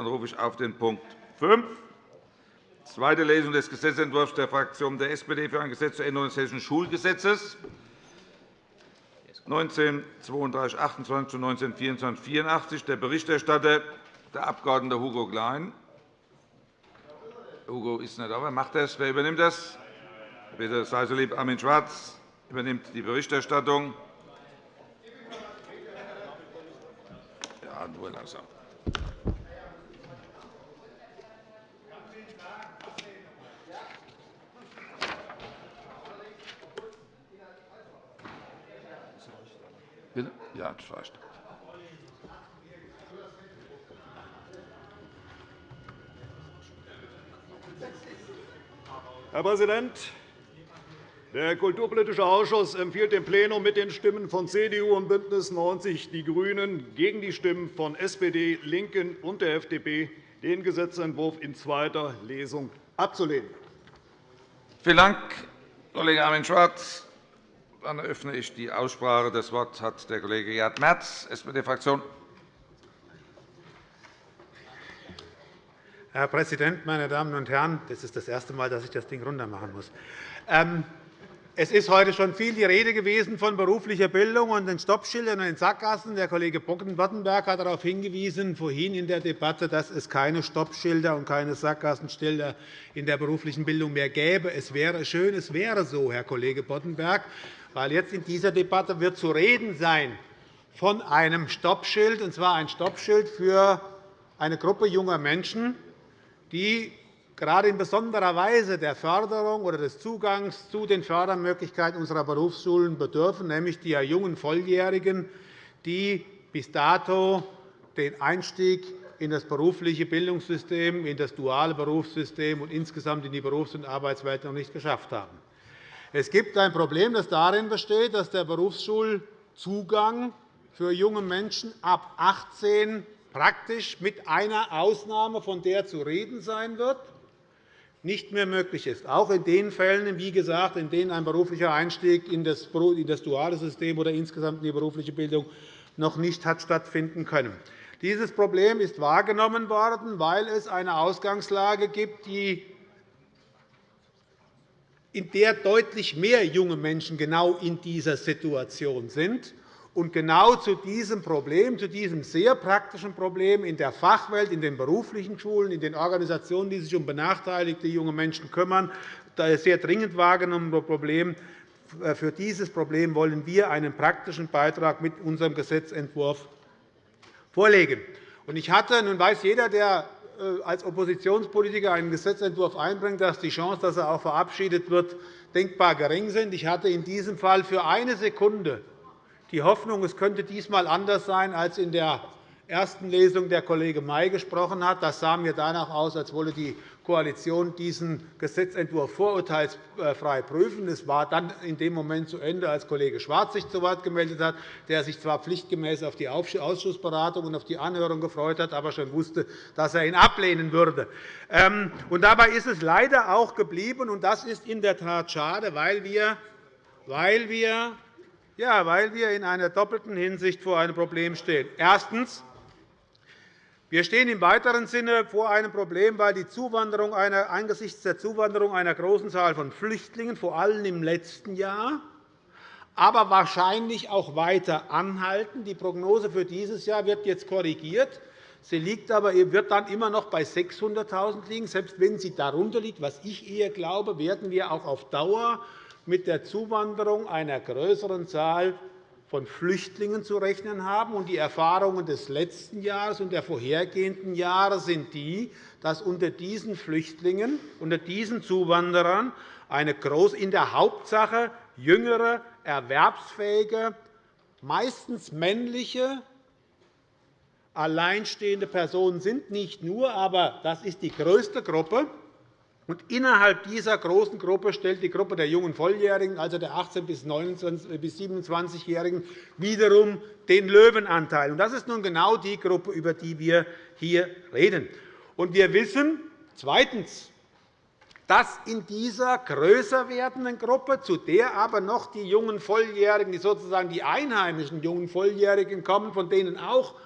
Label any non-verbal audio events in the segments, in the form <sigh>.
Dann rufe ich auf den Punkt 5, zweite Lesung des Gesetzentwurfs der Fraktion der SPD für ein Gesetz zur Änderung des Hessischen Schulgesetzes 1932 28 und 1924 84. Der Berichterstatter, der Abg. Hugo Klein. Hugo ist nicht da. Wer macht das? Wer übernimmt das? Bitte sei so lieb. Armin Schwarz übernimmt die Berichterstattung. Ja, nur langsam. Bitte? Ja, reicht. Herr Präsident! Der Kulturpolitische Ausschuss empfiehlt dem Plenum mit den Stimmen von CDU und BÜNDNIS 90 die GRÜNEN gegen die Stimmen von SPD, LINKEN und der FDP, den Gesetzentwurf in zweiter Lesung abzulehnen. Vielen Dank, Kollege Armin Schwarz. Dann eröffne ich die Aussprache. Das Wort hat der Kollege Gerd Merz, SPD-Fraktion. Herr Präsident, meine Damen und Herren! Das ist das erste Mal, dass ich das Ding runtermachen muss. Ähm, es ist heute schon viel die Rede gewesen von beruflicher Bildung und den Stoppschildern und den Sackgassen. Der Kollege Boddenberg hat darauf hingewiesen, vorhin in der Debatte, dass es keine Stoppschilder und keine Sackgassenschilder in der beruflichen Bildung mehr gäbe. Es wäre schön, es wäre so, Herr Kollege Boddenberg weil jetzt in dieser Debatte wird zu reden sein von einem Stoppschild, und zwar ein Stoppschild für eine Gruppe junger Menschen, die gerade in besonderer Weise der Förderung oder des Zugangs zu den Fördermöglichkeiten unserer Berufsschulen bedürfen, nämlich die jungen Volljährigen, die bis dato den Einstieg in das berufliche Bildungssystem, in das duale Berufssystem und insgesamt in die Berufs- und Arbeitswelt noch nicht geschafft haben. Es gibt ein Problem, das darin besteht, dass der Berufsschulzugang für junge Menschen ab 18 praktisch mit einer Ausnahme, von der zu reden sein wird, nicht mehr möglich ist, auch in den Fällen, wie gesagt, in denen ein beruflicher Einstieg in das duale System oder insgesamt in die berufliche Bildung noch nicht hat stattfinden können. Dieses Problem ist wahrgenommen worden, weil es eine Ausgangslage gibt, die in der deutlich mehr junge Menschen genau in dieser Situation sind. Und genau zu diesem Problem, zu diesem sehr praktischen Problem in der Fachwelt, in den beruflichen Schulen, in den Organisationen, die sich um benachteiligte junge Menschen kümmern, sehr dringend wahrgenommene Problem, äh, für dieses Problem wollen wir einen praktischen Beitrag mit unserem Gesetzentwurf vorlegen. Ich hatte, nun weiß jeder, der als Oppositionspolitiker einen Gesetzentwurf einbringt, dass die Chance, dass er auch verabschiedet wird, denkbar gering sind. Ich hatte in diesem Fall für eine Sekunde die Hoffnung, es könnte diesmal anders sein als in der ersten Lesung der Kollege May gesprochen hat. Das sah mir danach aus, als wolle die Koalition diesen Gesetzentwurf vorurteilsfrei prüfen. Es war dann in dem Moment zu Ende, als Kollege Schwarz sich zu Wort gemeldet hat, der sich zwar pflichtgemäß auf die Ausschussberatung und auf die Anhörung gefreut hat, aber schon wusste, dass er ihn ablehnen würde. Ähm, und dabei ist es leider auch geblieben, und das ist in der Tat schade, weil wir, weil wir ja, weil wir in einer doppelten Hinsicht vor einem Problem stehen. Erstens. Wir stehen im weiteren Sinne vor einem Problem, weil die Zuwanderung einer, angesichts der Zuwanderung einer großen Zahl von Flüchtlingen, vor allem im letzten Jahr, aber wahrscheinlich auch weiter anhalten. Die Prognose für dieses Jahr wird jetzt korrigiert. Sie liegt aber, wird dann immer noch bei 600.000 liegen. Selbst wenn sie darunter liegt, was ich eher glaube, werden wir auch auf Dauer mit der Zuwanderung einer größeren Zahl von Flüchtlingen zu rechnen haben. Die Erfahrungen des letzten Jahres und der vorhergehenden Jahre sind die, dass unter diesen Flüchtlingen, unter diesen Zuwanderern eine groß, in der Hauptsache jüngere, erwerbsfähige, meistens männliche, alleinstehende Personen sind. Nicht nur, aber das ist die größte Gruppe. Und innerhalb dieser großen Gruppe stellt die Gruppe der jungen Volljährigen, also der 18- bis 27-Jährigen, wiederum den Löwenanteil. Das ist nun genau die Gruppe, über die wir hier reden. Und wir wissen zweitens, dass in dieser größer werdenden Gruppe, zu der aber noch die jungen Volljährigen, die sozusagen die einheimischen jungen Volljährigen kommen, von denen auch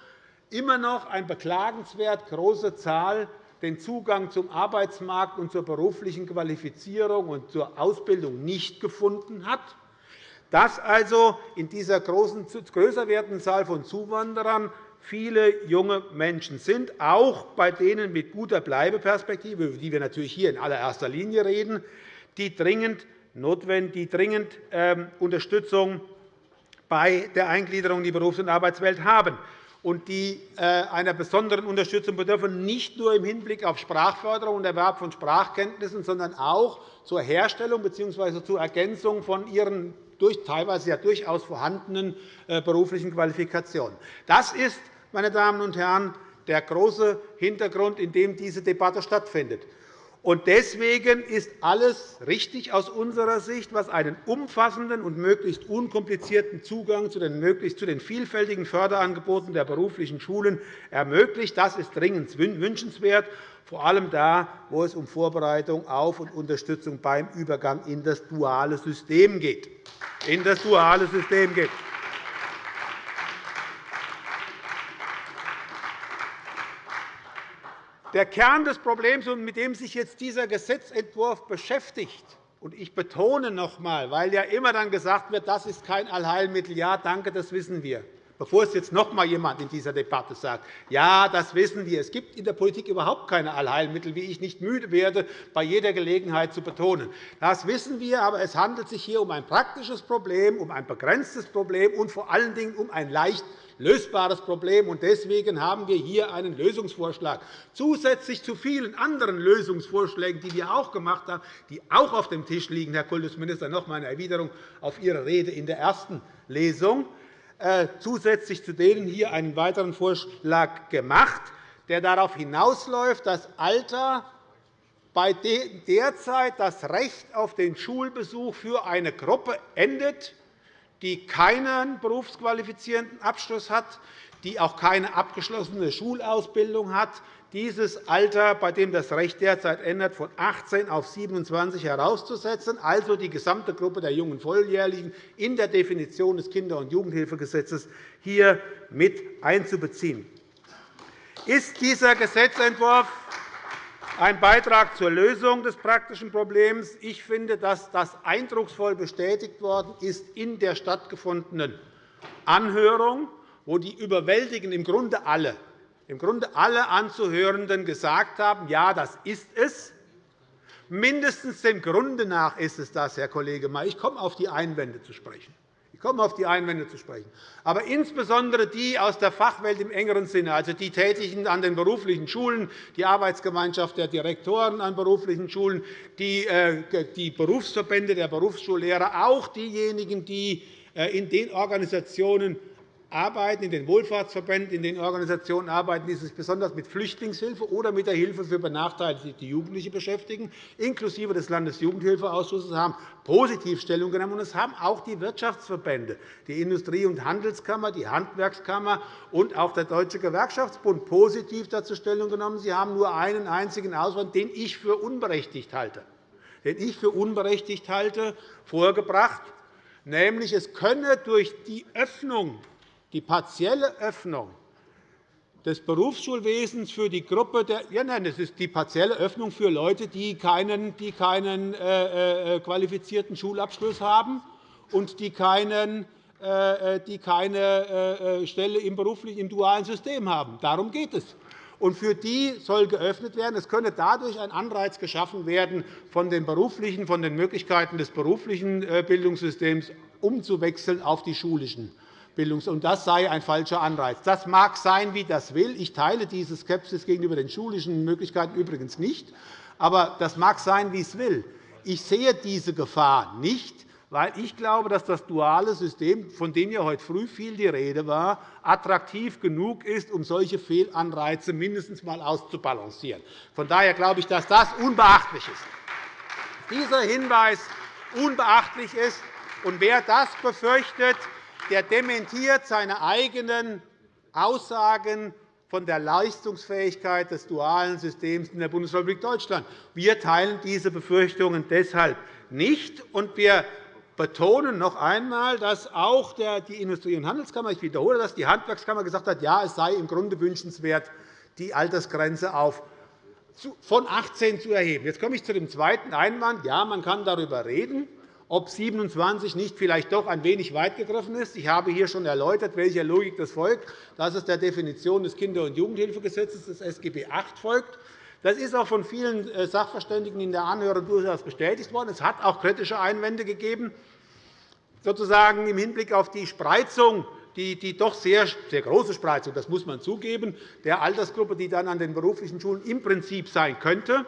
immer noch eine beklagenswert große Zahl den Zugang zum Arbeitsmarkt und zur beruflichen Qualifizierung und zur Ausbildung nicht gefunden hat, dass also in dieser großen, größer werdenden Zahl von Zuwanderern viele junge Menschen sind, auch bei denen mit guter Bleibeperspektive, über die wir natürlich hier in allererster Linie reden, die dringend, notwendig, die dringend ähm, Unterstützung bei der Eingliederung in die Berufs- und Arbeitswelt haben und die äh, einer besonderen Unterstützung bedürfen, nicht nur im Hinblick auf Sprachförderung und Erwerb von Sprachkenntnissen, sondern auch zur Herstellung bzw. zur Ergänzung von ihren teilweise ja durchaus vorhandenen äh, beruflichen Qualifikationen. Das ist, meine Damen und Herren, der große Hintergrund, in dem diese Debatte stattfindet. Und deswegen ist alles richtig aus unserer Sicht, was einen umfassenden und möglichst unkomplizierten Zugang zu den, möglichst zu den vielfältigen Förderangeboten der beruflichen Schulen ermöglicht. Das ist dringend wünschenswert, vor allem da, wo es um Vorbereitung auf und Unterstützung beim Übergang in das duale System geht. In das duale System geht. Der Kern des Problems, mit dem sich jetzt dieser Gesetzentwurf beschäftigt, und ich betone noch einmal, weil ja immer dann gesagt wird, das ist kein Allheilmittel. Ja, danke, das wissen wir. Bevor es jetzt noch einmal jemand in dieser Debatte sagt, ja, das wissen wir. Es gibt in der Politik überhaupt keine Allheilmittel, wie ich nicht müde werde, bei jeder Gelegenheit zu betonen. Das wissen wir, aber es handelt sich hier um ein praktisches Problem, um ein begrenztes Problem und vor allen Dingen um ein leicht lösbares Problem. Deswegen haben wir hier einen Lösungsvorschlag, zusätzlich zu vielen anderen Lösungsvorschlägen, die wir auch gemacht haben, die auch auf dem Tisch liegen. Herr Kultusminister, noch einmal eine Erwiderung auf Ihre Rede in der ersten Lesung. Äh, zusätzlich zu denen hier einen weiteren Vorschlag gemacht, der darauf hinausläuft, das Alter bei derzeit das Recht auf den Schulbesuch für eine Gruppe endet, die keinen berufsqualifizierenden Abschluss hat, die auch keine abgeschlossene Schulausbildung hat, dieses Alter, bei dem das Recht derzeit ändert, von 18 auf 27 herauszusetzen, also die gesamte Gruppe der jungen Volljährigen in der Definition des Kinder- und Jugendhilfegesetzes hier mit einzubeziehen. Ist dieser Gesetzentwurf ein Beitrag zur Lösung des praktischen Problems. Ich finde, dass das eindrucksvoll bestätigt worden ist in der stattgefundenen Anhörung, wo die überwältigend im Grunde alle, im Grunde alle Anzuhörenden gesagt haben, ja, das ist es. Mindestens dem Grunde nach ist es das, Herr Kollege May. Ich komme auf die Einwände zu sprechen komme auf die Einwände zu sprechen. Aber insbesondere die aus der Fachwelt im engeren Sinne, also die Tätigen an den beruflichen Schulen, die Arbeitsgemeinschaft der Direktoren an beruflichen Schulen, die äh, Berufsverbände der Berufsschullehrer, auch diejenigen, die äh, in den Organisationen arbeiten, in den Wohlfahrtsverbänden, in den Organisationen arbeiten, die sich besonders mit Flüchtlingshilfe oder mit der Hilfe für benachteiligte Jugendliche beschäftigen, inklusive des Landesjugendhilfeausschusses, haben positiv Stellung genommen. es haben auch die Wirtschaftsverbände, die Industrie- und Handelskammer, die Handwerkskammer und auch der Deutsche Gewerkschaftsbund positiv dazu Stellung genommen. Sie haben nur einen einzigen Auswand, den ich für unberechtigt halte, den ich für unberechtigt halte, vorgebracht, nämlich es könne durch die Öffnung die partielle Öffnung des Berufsschulwesens für die Gruppe der ja, nein, das ist die partielle Öffnung für Leute, die keinen, die keinen äh, äh, qualifizierten Schulabschluss haben und die, keinen, äh, die keine äh, Stelle im beruflichen im dualen System haben. Darum geht es. Und für die soll geöffnet werden. Es könne dadurch ein Anreiz geschaffen werden, von den, beruflichen, von den Möglichkeiten des beruflichen äh, Bildungssystems umzuwechseln auf die schulischen Bildungs- und das sei ein falscher Anreiz. Das mag sein, wie das will. Ich teile diese Skepsis gegenüber den schulischen Möglichkeiten übrigens nicht. Aber das mag sein, wie es will. Ich sehe diese Gefahr nicht, weil ich glaube, dass das duale System, von dem ja heute früh viel die Rede war, attraktiv genug ist, um solche Fehlanreize mindestens einmal auszubalancieren. Von daher glaube ich, dass das unbeachtlich ist. Dieser Hinweis unbeachtlich ist. Und wer das befürchtet, der dementiert seine eigenen Aussagen von der Leistungsfähigkeit des dualen Systems in der Bundesrepublik Deutschland. Wir teilen diese Befürchtungen deshalb nicht. Und wir betonen noch einmal, dass auch die Industrie- und Handelskammer, ich wiederhole das, die Handwerkskammer gesagt hat, ja, es sei im Grunde wünschenswert, die Altersgrenze auf von 18 zu erheben. Jetzt komme ich zu dem zweiten Einwand. Ja, man kann darüber reden, ob 27 nicht vielleicht doch ein wenig weit gegriffen ist. Ich habe hier schon erläutert, welcher Logik das folgt, dass es der Definition des Kinder- und Jugendhilfegesetzes des SGB VIII folgt. Das ist auch von vielen äh, Sachverständigen in der Anhörung durchaus bestätigt worden. Es hat auch kritische Einwände gegeben, sozusagen im Hinblick auf die Spreizung die, die doch sehr, sehr große Spreizung, das muss man zugeben, der Altersgruppe, die dann an den beruflichen Schulen im Prinzip sein könnte.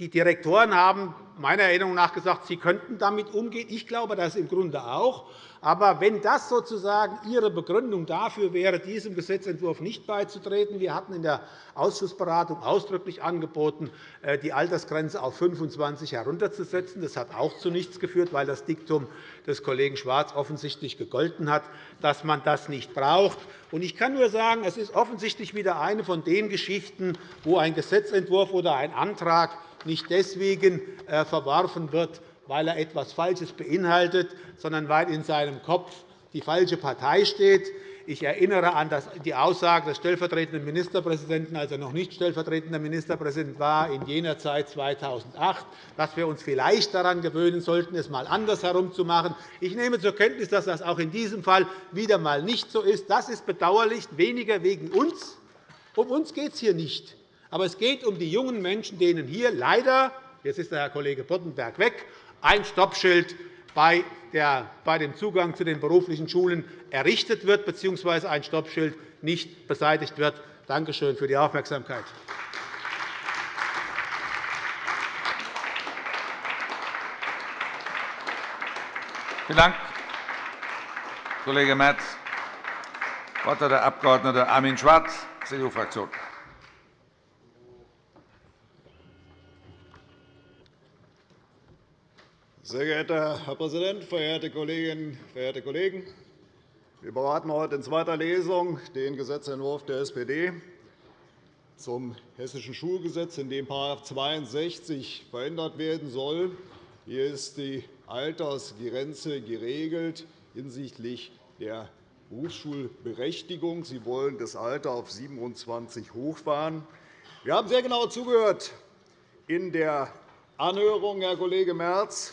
Die Direktoren haben meiner Erinnerung nach gesagt, sie könnten damit umgehen. Ich glaube das im Grunde auch. Aber wenn das sozusagen Ihre Begründung dafür wäre, diesem Gesetzentwurf nicht beizutreten, wir hatten in der Ausschussberatung ausdrücklich angeboten, äh, die Altersgrenze auf 25 herunterzusetzen. Das hat auch zu nichts geführt, weil das Diktum des Kollegen Schwarz offensichtlich gegolten hat, dass man das nicht braucht. Ich kann nur sagen, es ist offensichtlich wieder eine von den Geschichten, wo ein Gesetzentwurf oder ein Antrag nicht deswegen äh, verworfen wird, weil er etwas Falsches beinhaltet, sondern weil in seinem Kopf die falsche Partei steht. Ich erinnere an die Aussage des stellvertretenden Ministerpräsidenten, als er noch nicht stellvertretender Ministerpräsident war, in jener Zeit 2008, dass wir uns vielleicht daran gewöhnen sollten, es einmal andersherum zu machen. Ich nehme zur Kenntnis, dass das auch in diesem Fall wieder einmal nicht so ist. Das ist bedauerlich, weniger wegen uns. Um uns geht es hier nicht. Aber es geht um die jungen Menschen, denen hier leider jetzt ist der Herr Kollege Boddenberg weg, ein Stoppschild bei dem Zugang zu den beruflichen Schulen errichtet wird bzw. ein Stoppschild nicht beseitigt wird. Danke schön für die Aufmerksamkeit. Vielen Dank, Kollege Merz. Das Wort hat der Abg. Armin Schwarz, CDU-Fraktion. Sehr geehrter Herr Präsident, verehrte Kolleginnen, verehrte Kollegen! Wir beraten heute in zweiter Lesung den Gesetzentwurf der SPD zum Hessischen Schulgesetz, in dem § 62 verändert werden soll. Hier ist die Altersgrenze geregelt hinsichtlich der Berufsschulberechtigung. Sie wollen das Alter auf 27 hochfahren. Wir haben sehr genau zugehört in der Anhörung, Herr Kollege Merz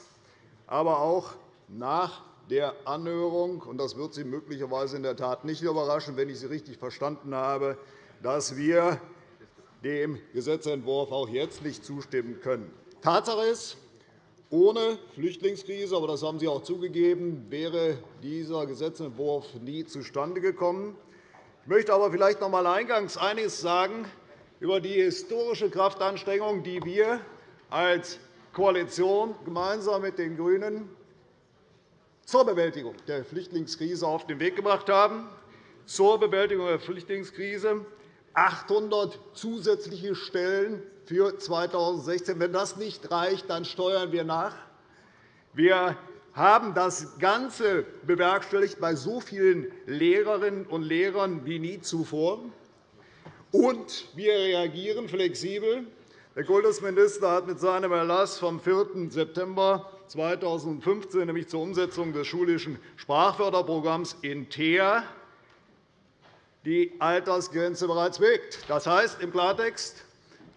aber auch nach der Anhörung. Und das wird Sie möglicherweise in der Tat nicht überraschen, wenn ich Sie richtig verstanden habe, dass wir dem Gesetzentwurf auch jetzt nicht zustimmen können. Tatsache ist, ohne Flüchtlingskrise, aber das haben Sie auch zugegeben, wäre dieser Gesetzentwurf nie zustande gekommen. Ich möchte aber vielleicht noch einmal eingangs einiges sagen über die historische Kraftanstrengung, die wir als Koalition gemeinsam mit den GRÜNEN zur Bewältigung der Flüchtlingskrise auf den Weg gebracht haben. Zur Bewältigung der Flüchtlingskrise 800 zusätzliche Stellen für 2016. Wenn das nicht reicht, dann steuern wir nach. Wir haben das Ganze bewerkstelligt bei so vielen Lehrerinnen und Lehrern wie nie zuvor. Und wir reagieren flexibel der Kultusminister hat mit seinem Erlass vom 4. September 2015, nämlich zur Umsetzung des schulischen Sprachförderprogramms in Teer, die Altersgrenze bereits bewegt. Das heißt im Klartext,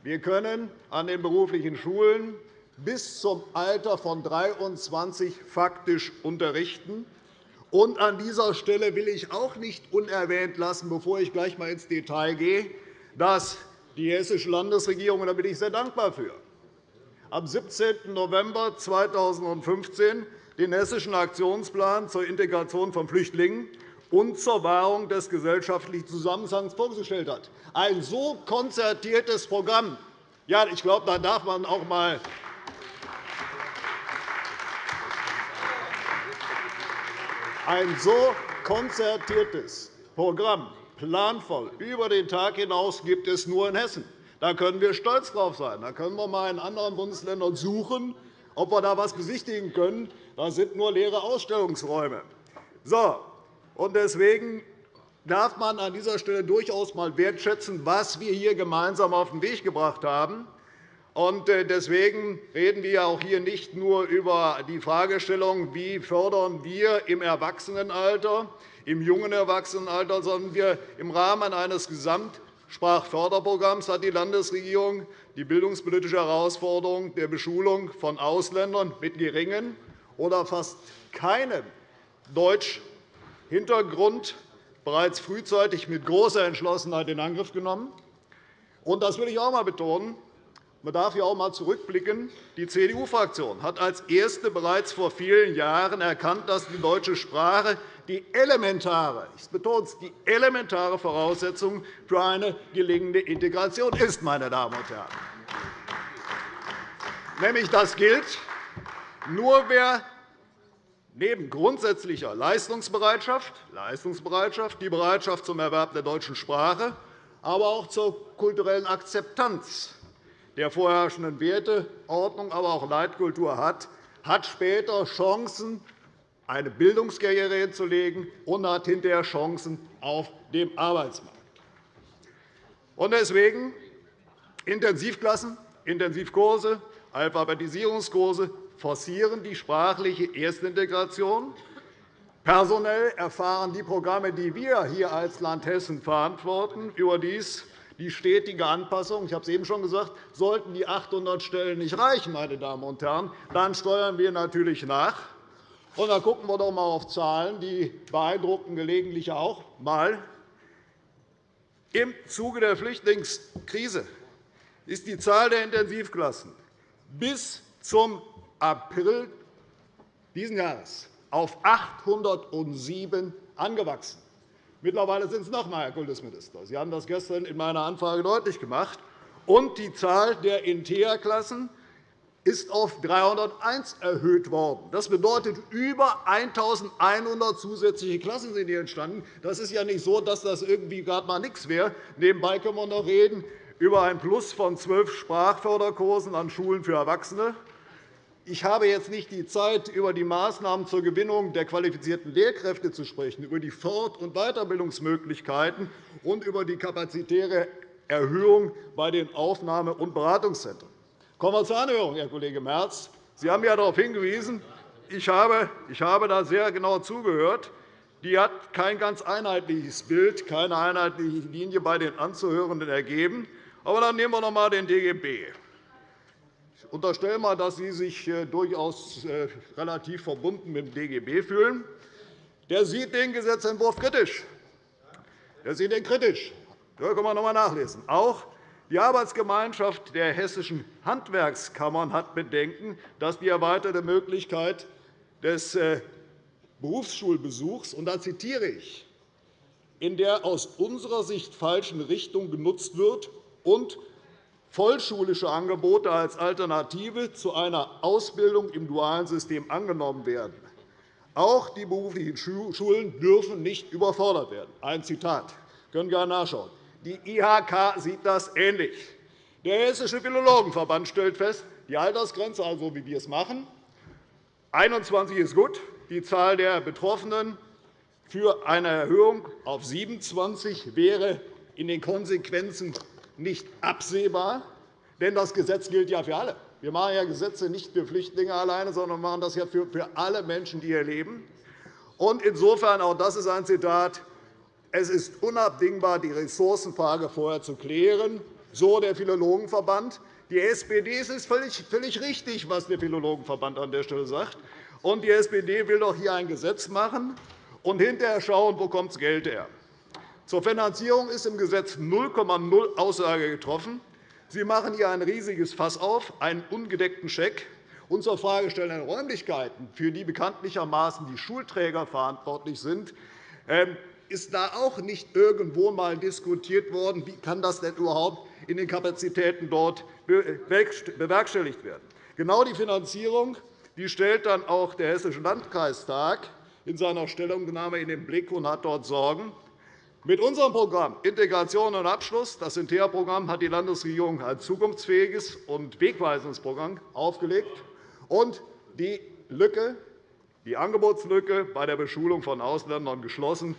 wir können an den beruflichen Schulen bis zum Alter von 23 faktisch unterrichten. Und an dieser Stelle will ich auch nicht unerwähnt lassen, bevor ich gleich einmal ins Detail gehe, dass die Hessische Landesregierung, und da bin ich sehr dankbar für, am 17. November 2015 den Hessischen Aktionsplan zur Integration von Flüchtlingen und zur Wahrung des gesellschaftlichen Zusammenhangs vorgestellt hat. Ein so konzertiertes Programm. Ja, ich glaube, da darf man auch einmal ein so konzertiertes Programm planvoll. Über den Tag hinaus gibt es nur in Hessen. Da können wir stolz drauf sein. Da können wir einmal in anderen Bundesländern suchen, ob wir da etwas besichtigen können. Da sind nur leere Ausstellungsräume. So, und deswegen darf man an dieser Stelle durchaus einmal wertschätzen, was wir hier gemeinsam auf den Weg gebracht haben. Äh, deswegen reden wir auch hier nicht nur über die Fragestellung, wie fördern wir im Erwachsenenalter, im jungen Erwachsenenalter, sondern wir im Rahmen eines Gesamtsprachförderprogramms hat die Landesregierung die bildungspolitische Herausforderung der Beschulung von Ausländern mit geringem oder fast keinem Deutschhintergrund bereits frühzeitig mit großer Entschlossenheit in Angriff genommen. Das will ich auch einmal betonen. Man darf hier auch einmal zurückblicken. Die CDU-Fraktion hat als erste bereits vor vielen Jahren erkannt, dass die deutsche Sprache die elementare, ich betone es, die elementare Voraussetzung für eine gelingende Integration ist. Meine Damen und Herren. Nämlich das gilt nur wer neben grundsätzlicher Leistungsbereitschaft, Leistungsbereitschaft, die Bereitschaft zum Erwerb der deutschen Sprache, aber auch zur kulturellen Akzeptanz der vorherrschenden Werteordnung, aber auch Leitkultur hat, hat später Chancen, eine Bildungskarriere hinzulegen und hat hinterher Chancen auf dem Arbeitsmarkt. Deswegen Intensivklassen, Intensivkurse, Alphabetisierungskurse forcieren die sprachliche Erstintegration. Personell erfahren die Programme, die wir hier als Land Hessen verantworten, überdies die stetige Anpassung. Ich habe es eben schon gesagt, sollten die 800 Stellen nicht reichen, meine Damen und Herren, dann steuern wir natürlich nach. Und dann gucken wir doch einmal auf Zahlen, die beeindrucken gelegentlich auch mal. Im Zuge der Flüchtlingskrise ist die Zahl der Intensivklassen bis zum April dieses Jahres auf 807 angewachsen. Mittlerweile sind es noch einmal, Herr Kultusminister. Sie haben das gestern in meiner Anfrage deutlich gemacht. Und die Zahl der Intea-Klassen ist auf 301 erhöht worden. Das bedeutet, über 1.100 zusätzliche Klassen sind hier entstanden. Das ist ja nicht so, dass das irgendwie gerade mal nichts wäre. Nebenbei können wir noch reden über ein Plus von zwölf Sprachförderkursen an Schulen für Erwachsene ich habe jetzt nicht die Zeit, über die Maßnahmen zur Gewinnung der qualifizierten Lehrkräfte zu sprechen, über die Fort- und Weiterbildungsmöglichkeiten und über die kapazitäre Erhöhung bei den Aufnahme- und Beratungszentren. Kommen wir zur Anhörung, Herr Kollege Merz. Sie haben ja darauf hingewiesen, ich habe, ich habe da sehr genau zugehört. Die hat kein ganz einheitliches Bild, keine einheitliche Linie bei den Anzuhörenden ergeben. Aber dann nehmen wir noch einmal den DGB unterstelle einmal, dass Sie sich äh, durchaus äh, relativ verbunden mit dem DGB fühlen. Der sieht den Gesetzentwurf kritisch. Der sieht ihn kritisch. Da können wir noch einmal nachlesen. Auch die Arbeitsgemeinschaft der hessischen Handwerkskammern hat Bedenken, dass die erweiterte Möglichkeit des äh, Berufsschulbesuchs, und da zitiere ich, in der aus unserer Sicht falschen Richtung genutzt wird und vollschulische Angebote als Alternative zu einer Ausbildung im dualen System angenommen werden. Auch die beruflichen Schulen dürfen nicht überfordert werden. Ein Zitat. Sie können gerne nachschauen. Die IHK sieht das ähnlich. Der Hessische Philologenverband stellt fest, die Altersgrenze, also wie wir es machen, 21 ist gut. Die Zahl der Betroffenen für eine Erhöhung auf 27 wäre in den Konsequenzen nicht absehbar, denn das Gesetz gilt ja für alle. Wir machen ja Gesetze nicht für Flüchtlinge alleine, sondern machen das ja für alle Menschen, die hier leben. Und insofern, auch das ist ein Zitat, es ist unabdingbar, die Ressourcenfrage vorher zu klären, so der Philologenverband. Die SPD es ist völlig, richtig, was der Philologenverband an der Stelle sagt. Und die SPD will doch hier ein Gesetz machen und hinterher schauen, wo kommt das Geld her. Zur Finanzierung ist im Gesetz 0,0 Aussage getroffen. Sie machen hier ein riesiges Fass auf, einen ungedeckten Scheck. Und zur Frage der Räumlichkeiten, für die bekanntlichermaßen die Schulträger verantwortlich sind, ähm, ist da auch nicht irgendwo einmal diskutiert worden, wie kann das denn überhaupt in den Kapazitäten dort bewerkstelligt werden. Genau die Finanzierung die stellt dann auch der Hessische Landkreistag in seiner Stellungnahme in den Blick und hat dort Sorgen. Mit unserem Programm Integration und Abschluss, das Inter-Programm, hat die Landesregierung ein zukunftsfähiges und wegweisendes Programm aufgelegt und die Lücke, die Angebotslücke bei der Beschulung von Ausländern geschlossen.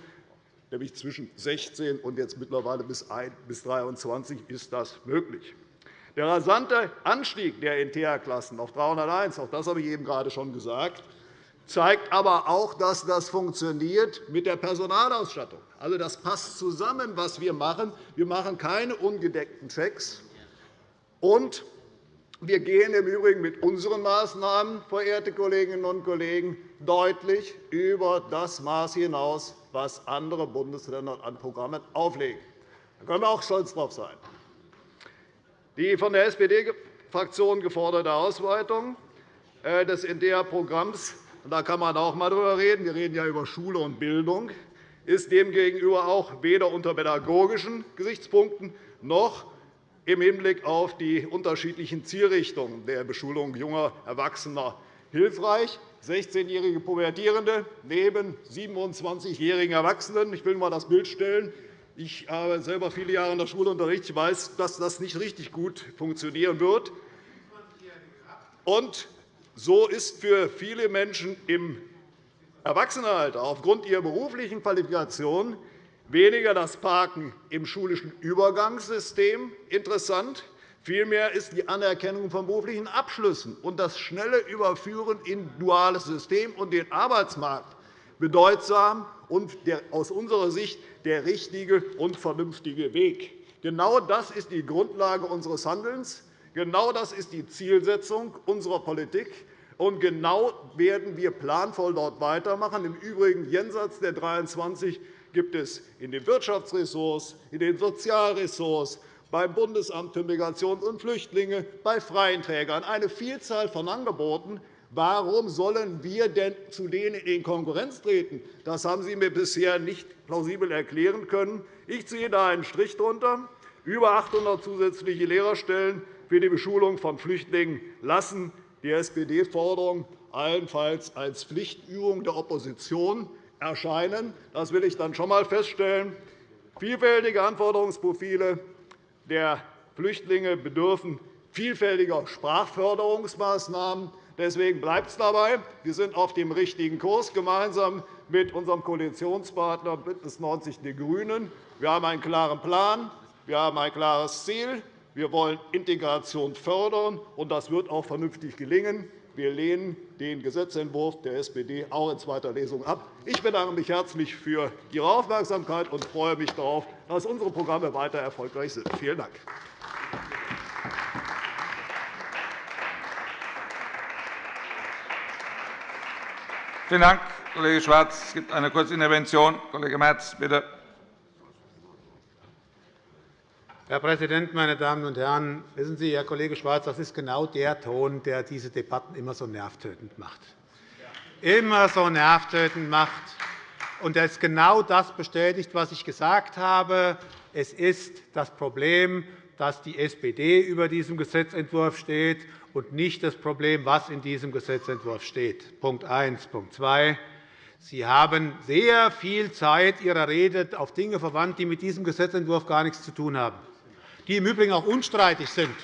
Nämlich zwischen 16 und jetzt mittlerweile bis 23 ist das möglich. Der rasante Anstieg der NTA-Klassen auf 301, auch das habe ich eben gerade schon gesagt, zeigt aber auch, dass das funktioniert mit der Personalausstattung. Also, das passt zusammen, was wir machen. Wir machen keine ungedeckten Checks. Und wir gehen im Übrigen mit unseren Maßnahmen, verehrte Kolleginnen und Kollegen, deutlich über das Maß hinaus, was andere Bundesländer an Programmen auflegen. Da können wir auch stolz darauf sein. Die von der SPD-Fraktion geforderte Ausweitung äh, des NDR-Programms da kann man auch einmal darüber reden. Wir reden ja über Schule und Bildung ist demgegenüber auch weder unter pädagogischen Gesichtspunkten noch im Hinblick auf die unterschiedlichen Zielrichtungen der Beschulung junger Erwachsener hilfreich. 16-jährige Pubertierende neben 27-jährigen Erwachsenen. Ich will einmal das Bild stellen. Ich habe selber viele Jahre in der Schule unterrichtet. Ich weiß, dass das nicht richtig gut funktionieren wird. Und so ist für viele Menschen im Erwachsenenalter aufgrund ihrer beruflichen Qualifikation weniger das Parken im schulischen Übergangssystem interessant. Vielmehr ist die Anerkennung von beruflichen Abschlüssen und das schnelle Überführen in ein duales System und den Arbeitsmarkt bedeutsam und aus unserer Sicht der richtige und vernünftige Weg. Genau das ist die Grundlage unseres Handelns. Genau das ist die Zielsetzung unserer Politik. Und genau werden wir planvoll dort weitermachen. Im Übrigen jenseits der 23 gibt es in den Wirtschaftsressorts, in den Sozialressorts, beim Bundesamt für Migration und Flüchtlinge, bei freien Trägern eine Vielzahl von Angeboten, Warum sollen wir denn zu denen in Konkurrenz treten? Das haben Sie mir bisher nicht plausibel erklären können. Ich ziehe da einen Strich drunter. Über 800 zusätzliche Lehrerstellen für die Beschulung von Flüchtlingen lassen die SPD-Forderung allenfalls als Pflichtübung der Opposition erscheinen. Das will ich dann schon einmal feststellen. Vielfältige Anforderungsprofile der Flüchtlinge bedürfen vielfältiger Sprachförderungsmaßnahmen. Deswegen bleibt es dabei. Wir sind auf dem richtigen Kurs, gemeinsam mit unserem Koalitionspartner BÜNDNIS 90 die GRÜNEN. Wir haben einen klaren Plan, wir haben ein klares Ziel. Wir wollen Integration fördern, und das wird auch vernünftig gelingen. Wir lehnen den Gesetzentwurf der SPD auch in zweiter Lesung ab. Ich bedanke mich herzlich für Ihre Aufmerksamkeit und freue mich darauf, dass unsere Programme weiter erfolgreich sind. Vielen Dank. Vielen Dank, Kollege Schwarz. Es gibt eine kurze Intervention. Kollege Merz, bitte. Herr Präsident, meine Damen und Herren! Wissen Sie, Herr Kollege Schwarz, das ist genau der Ton, der diese Debatten immer so nervtötend macht. Immer so nervtötend macht. Und das genau das bestätigt, was ich gesagt habe. Es ist das Problem, dass die SPD über diesem Gesetzentwurf steht und nicht das Problem, was in diesem Gesetzentwurf steht. Punkt 1. Punkt 2. Sie haben sehr viel Zeit Ihrer Rede auf Dinge verwandt, die mit diesem Gesetzentwurf gar nichts zu tun haben, die im Übrigen auch unstreitig sind.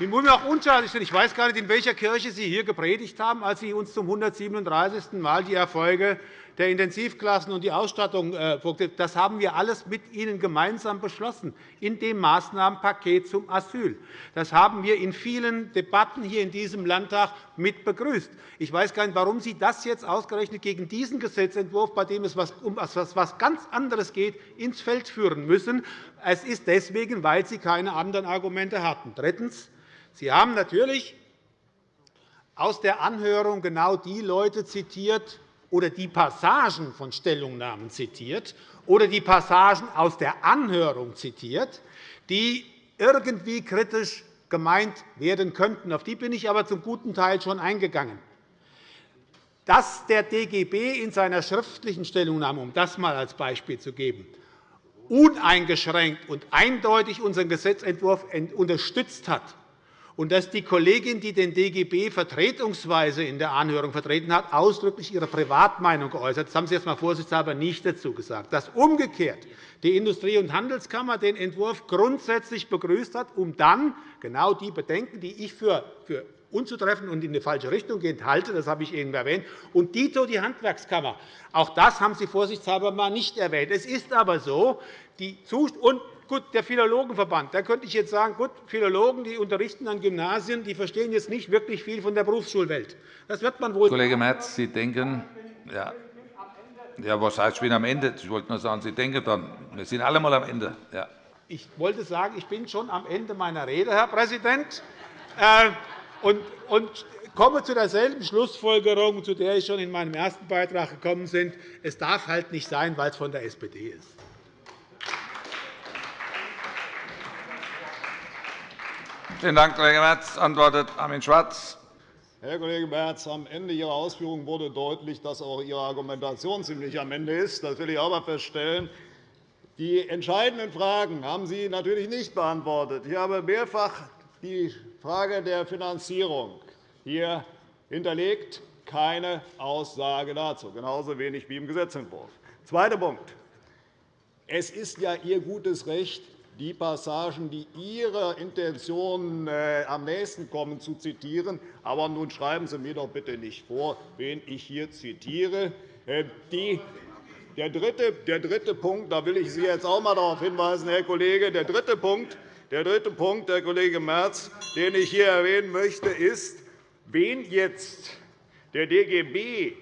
Übrigen auch unstreitig sind. Ich weiß gar nicht, in welcher Kirche Sie hier gepredigt haben, als Sie uns zum 137. Mal die Erfolge der Intensivklassen und die Ausstattung äh, Das haben wir alles mit Ihnen gemeinsam beschlossen in dem Maßnahmenpaket zum Asyl. Das haben wir in vielen Debatten hier in diesem Landtag mit begrüßt. Ich weiß gar nicht, warum Sie das jetzt ausgerechnet gegen diesen Gesetzentwurf, bei dem es um etwas ganz anderes geht, ins Feld führen müssen. Es ist deswegen, weil Sie keine anderen Argumente hatten. Drittens. Sie haben natürlich aus der Anhörung genau die Leute zitiert, oder die Passagen von Stellungnahmen zitiert oder die Passagen aus der Anhörung zitiert, die irgendwie kritisch gemeint werden könnten. Auf die bin ich aber zum guten Teil schon eingegangen. Dass der DGB in seiner schriftlichen Stellungnahme, um das einmal als Beispiel zu geben, uneingeschränkt und eindeutig unseren Gesetzentwurf unterstützt hat, und dass die Kollegin, die den DGB vertretungsweise in der Anhörung vertreten hat, ausdrücklich ihre Privatmeinung geäußert hat. Das haben Sie jetzt einmal vorsichtshalber nicht dazu gesagt. Dass umgekehrt die Industrie- und Handelskammer den Entwurf grundsätzlich begrüßt hat, um dann genau die Bedenken, die ich für unzutreffend und in die falsche Richtung gehend halte, das habe ich eben erwähnt, und dito die Handwerkskammer. Auch das haben Sie vorsichtshalber mal nicht erwähnt. Es ist aber so, die und gut, der Philologenverband. Da könnte ich jetzt sagen, gut, Philologen, die unterrichten an Gymnasien, die verstehen jetzt nicht wirklich viel von der Berufsschulwelt. Das wird man wohl Kollege Merz, Sie denken, ja, ja, was heißt, ich bin am Ende? Ich wollte nur sagen, Sie denken dann, wir sind alle einmal am Ende. Ja. Ich wollte sagen, ich bin schon am Ende meiner Rede, Herr Präsident, äh, und, und komme zu derselben Schlussfolgerung, zu der ich schon in meinem ersten Beitrag gekommen bin. Es darf halt nicht sein, weil es von der SPD ist. Vielen Dank, Kollege Merz. Antwortet Armin Schwarz. Herr Kollege Merz, am Ende Ihrer Ausführungen wurde deutlich, dass auch Ihre Argumentation ziemlich am Ende ist. Das will ich einmal feststellen. Die entscheidenden Fragen haben Sie natürlich nicht beantwortet. Ich habe mehrfach die Frage der Finanzierung hier hinterlegt. Keine Aussage dazu, genauso wenig wie im Gesetzentwurf. Zweiter Punkt. Es ist ja Ihr gutes Recht, die Passagen, die Ihrer Intention äh, am nächsten kommen, zu zitieren. Aber nun schreiben Sie mir doch bitte nicht vor, wen ich hier zitiere. Äh, der dritte, der dritte Punkt, da will ich Sie jetzt auch einmal darauf hinweisen, Herr Kollege, der dritte Punkt, der dritte Punkt, Herr Kollege Merz, den ich hier erwähnen möchte, ist, wen jetzt der DGB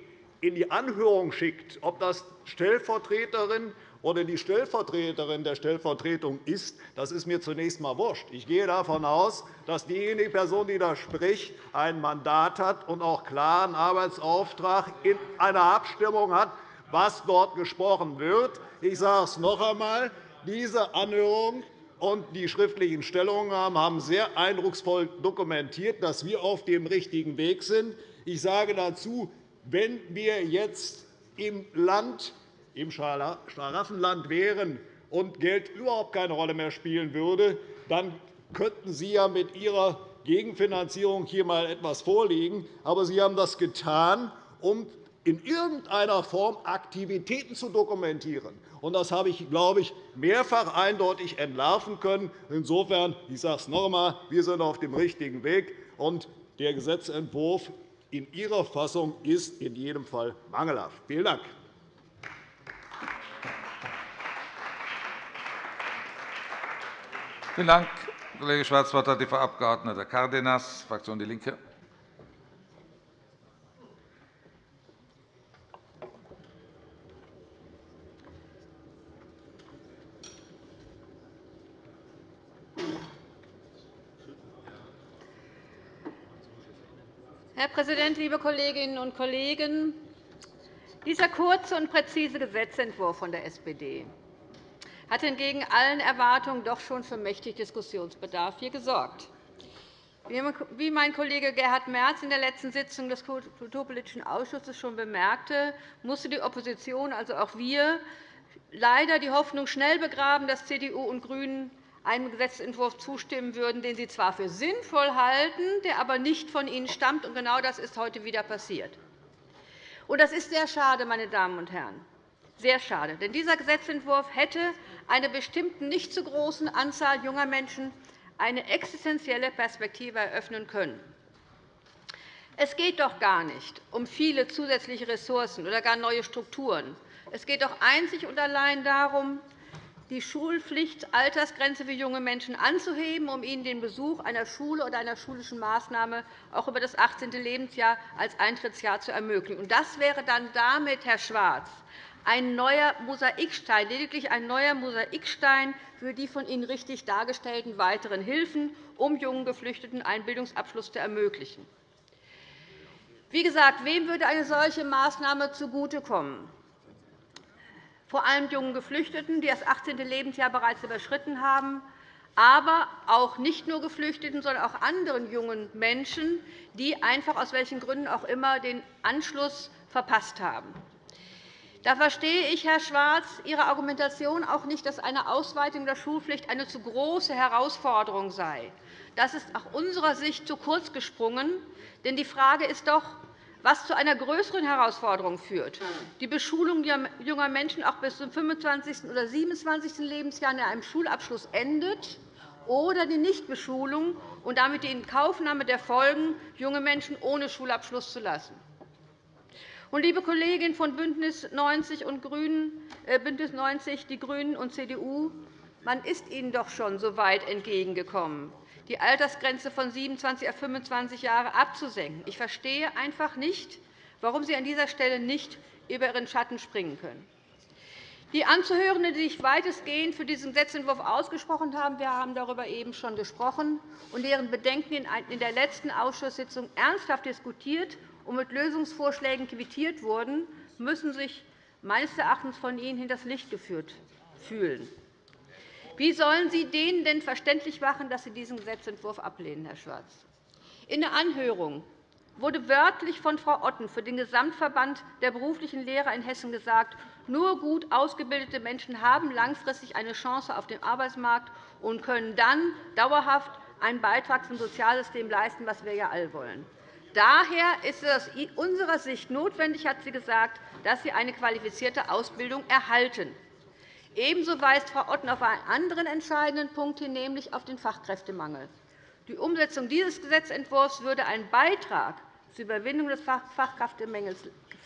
in die Anhörung schickt, ob das Stellvertreterin oder die Stellvertreterin der Stellvertretung ist, das ist mir zunächst einmal wurscht. Ich gehe davon aus, dass diejenige Person, die da spricht, ein Mandat hat und auch klaren Arbeitsauftrag in einer Abstimmung hat, was dort gesprochen wird. Ich sage es noch einmal. Diese Anhörung und die schriftlichen Stellungnahmen haben sehr eindrucksvoll dokumentiert, dass wir auf dem richtigen Weg sind. Ich sage dazu, wenn wir jetzt im Land im Schlaraffenland wären und Geld überhaupt keine Rolle mehr spielen würde, dann könnten Sie ja mit Ihrer Gegenfinanzierung hier einmal etwas vorlegen. Aber Sie haben das getan, um in irgendeiner Form Aktivitäten zu dokumentieren. Das habe ich, glaube ich, mehrfach eindeutig entlarven können. Insofern, ich sage es noch einmal, wir sind auf dem richtigen Weg, und der Gesetzentwurf in Ihrer Fassung ist in jedem Fall mangelhaft. Vielen Dank. Vielen Dank, Kollege Schwarz. Das Wort hat die Frau Abg. Cárdenas, Fraktion DIE LINKE. Herr Präsident, liebe Kolleginnen und Kollegen! Dieser kurze und präzise Gesetzentwurf von der SPD hat entgegen allen Erwartungen doch schon für mächtig Diskussionsbedarf hier gesorgt. Wie mein Kollege Gerhard Merz in der letzten Sitzung des Kulturpolitischen Ausschusses schon bemerkte, musste die Opposition, also auch wir, leider die Hoffnung schnell begraben, dass CDU und GRÜNEN einem Gesetzentwurf zustimmen würden, den sie zwar für sinnvoll halten, der aber nicht von ihnen stammt. genau das ist heute wieder passiert. das ist sehr schade, meine Damen und Herren sehr schade. Denn dieser Gesetzentwurf hätte einer bestimmten nicht zu großen Anzahl junger Menschen eine existenzielle Perspektive eröffnen können. Es geht doch gar nicht um viele zusätzliche Ressourcen oder gar neue Strukturen. Es geht doch einzig und allein darum, die Schulpflichtaltersgrenze für junge Menschen anzuheben, um ihnen den Besuch einer Schule oder einer schulischen Maßnahme auch über das 18. Lebensjahr als Eintrittsjahr zu ermöglichen. Das wäre dann damit, Herr Schwarz, ein neuer Mosaikstein, lediglich ein neuer Mosaikstein für die von Ihnen richtig dargestellten weiteren Hilfen, um jungen Geflüchteten einen Bildungsabschluss zu ermöglichen. Wie gesagt, wem würde eine solche Maßnahme zugutekommen? Vor allem jungen Geflüchteten, die das 18. Lebensjahr bereits überschritten haben, aber auch nicht nur Geflüchteten, sondern auch anderen jungen Menschen, die einfach aus welchen Gründen auch immer den Anschluss verpasst haben. Da verstehe ich, Herr Schwarz, Ihre Argumentation auch nicht, dass eine Ausweitung der Schulpflicht eine zu große Herausforderung sei. Das ist nach unserer Sicht zu kurz gesprungen. Denn die Frage ist doch, was zu einer größeren Herausforderung führt. Die Beschulung junger Menschen auch bis zum 25. oder 27. Lebensjahr in einem Schulabschluss endet, oder die Nichtbeschulung und damit die Inkaufnahme der Folgen, junge Menschen ohne Schulabschluss zu lassen. Liebe Kolleginnen von BÜNDNIS 90 und GRÜNEN, äh, BÜNDNIS 90 die GRÜNEN und CDU, Man ist ihnen doch schon so weit entgegengekommen, die Altersgrenze von 27 auf 25 Jahre abzusenken. Ich verstehe einfach nicht, warum Sie an dieser Stelle nicht über Ihren Schatten springen können. Die Anzuhörenden, die sich weitestgehend für diesen Gesetzentwurf ausgesprochen haben, wir haben darüber eben schon gesprochen, und deren Bedenken in der letzten Ausschusssitzung ernsthaft diskutiert und mit Lösungsvorschlägen quittiert wurden, müssen sich meines Erachtens von Ihnen hinters Licht geführt fühlen. Wie sollen Sie denen denn verständlich machen, dass Sie diesen Gesetzentwurf ablehnen, Herr Schwarz? In der Anhörung wurde wörtlich von Frau Otten für den Gesamtverband der beruflichen Lehrer in Hessen gesagt, nur gut ausgebildete Menschen haben langfristig eine Chance auf dem Arbeitsmarkt und können dann dauerhaft einen Beitrag zum Sozialsystem leisten, was wir ja alle wollen. Daher ist es aus unserer Sicht notwendig, hat sie gesagt, dass sie eine qualifizierte Ausbildung erhalten. Ebenso weist Frau Otten auf einen anderen entscheidenden Punkt hin, nämlich auf den Fachkräftemangel. Die Umsetzung dieses Gesetzentwurfs würde einen Beitrag zur Überwindung des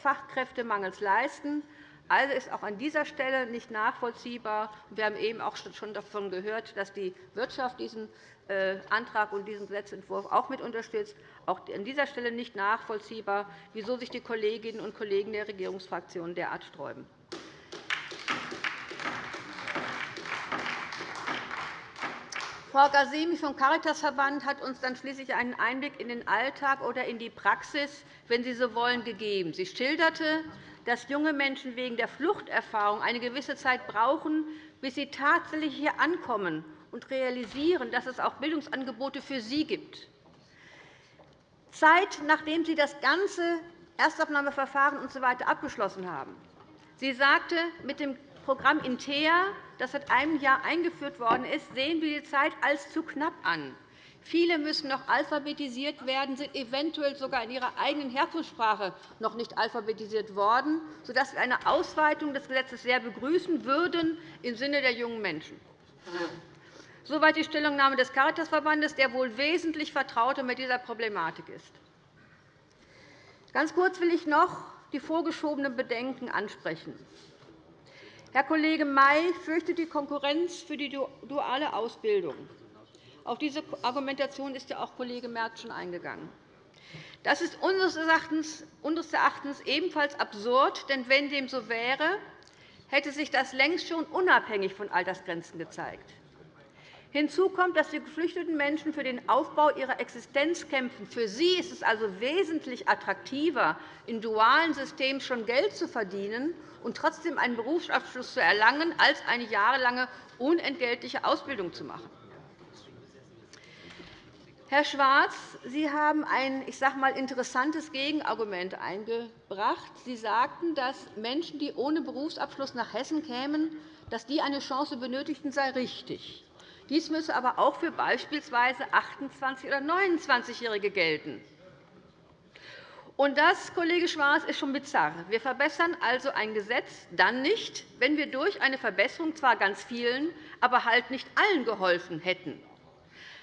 Fachkräftemangels leisten. Also ist auch an dieser Stelle nicht nachvollziehbar. Wir haben eben auch schon davon gehört, dass die Wirtschaft diesen Antrag und diesen Gesetzentwurf auch mit unterstützt. Auch an dieser Stelle nicht nachvollziehbar, wieso sich die Kolleginnen und Kollegen der Regierungsfraktionen derart sträuben. Frau Gasemi vom Caritasverband hat uns dann schließlich einen Einblick in den Alltag oder in die Praxis, wenn Sie so wollen, gegeben. Sie schilderte, dass junge Menschen wegen der Fluchterfahrung eine gewisse Zeit brauchen, bis sie tatsächlich hier ankommen und realisieren, dass es auch Bildungsangebote für sie gibt. Zeit, nachdem Sie das ganze Erstaufnahmeverfahren usw. So abgeschlossen haben. Sie sagte, mit dem Programm INTEA, das seit einem Jahr eingeführt worden ist, sehen wir die Zeit als zu knapp an. Viele müssen noch alphabetisiert werden, sind eventuell sogar in ihrer eigenen Herkunftssprache noch nicht alphabetisiert worden, sodass wir eine Ausweitung des Gesetzes sehr begrüßen würden im Sinne der jungen Menschen. Soweit die Stellungnahme des Caritasverbandes, der wohl wesentlich vertrauter mit dieser Problematik ist. Ganz kurz will ich noch die vorgeschobenen Bedenken ansprechen. Herr Kollege May fürchtet die Konkurrenz für die duale Ausbildung. Auf diese Argumentation ist ja auch Kollege Merz schon eingegangen. Das ist unseres Erachtens ebenfalls absurd, denn wenn dem so wäre, hätte sich das längst schon unabhängig von Altersgrenzen gezeigt. Hinzu kommt, dass die geflüchteten Menschen für den Aufbau ihrer Existenz kämpfen. Für sie ist es also wesentlich attraktiver, in dualen Systemen schon Geld zu verdienen und trotzdem einen Berufsabschluss zu erlangen, als eine jahrelange unentgeltliche Ausbildung zu machen. Herr Schwarz, Sie haben ein ich sage mal, interessantes Gegenargument eingebracht. Sie sagten, dass Menschen, die ohne Berufsabschluss nach Hessen kämen, dass die eine Chance benötigten, sei richtig. Dies müsse aber auch für beispielsweise 28- oder 29-Jährige gelten. Und das, Kollege Schwarz, ist schon bizarr. Wir verbessern also ein Gesetz dann nicht, wenn wir durch eine Verbesserung zwar ganz vielen, aber halt nicht allen geholfen hätten.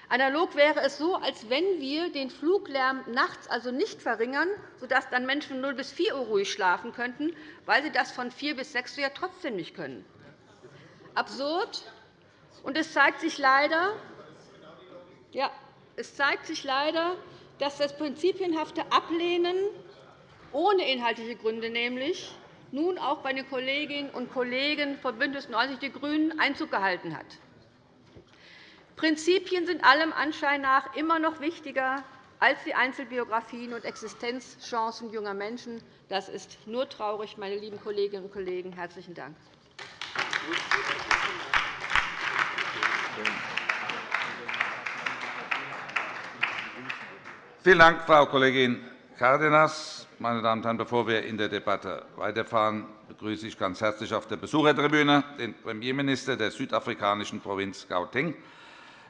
Analog wäre es so, als wenn wir den Fluglärm nachts also nicht verringern, sodass dann Menschen von 0 bis 4 Uhr ruhig schlafen könnten, weil sie das von 4 bis 6 Uhr ja trotzdem nicht können. Absurd. Und es zeigt sich leider, ja, es zeigt sich leider, dass das prinzipienhafte Ablehnen ohne inhaltliche Gründe nämlich nun auch bei den Kolleginnen und Kollegen von BÜNDNIS 90 die GRÜNEN Einzug gehalten hat. Prinzipien sind allem Anschein nach immer noch wichtiger als die Einzelbiografien und Existenzchancen junger Menschen. Das ist nur traurig, meine lieben Kolleginnen und Kollegen. – Herzlichen Dank. Vielen Dank, Frau Kollegin Cárdenas. Meine Damen und Herren, bevor wir in der Debatte weiterfahren, begrüße ich ganz herzlich auf der Besuchertribüne den Premierminister der südafrikanischen Provinz Gauteng,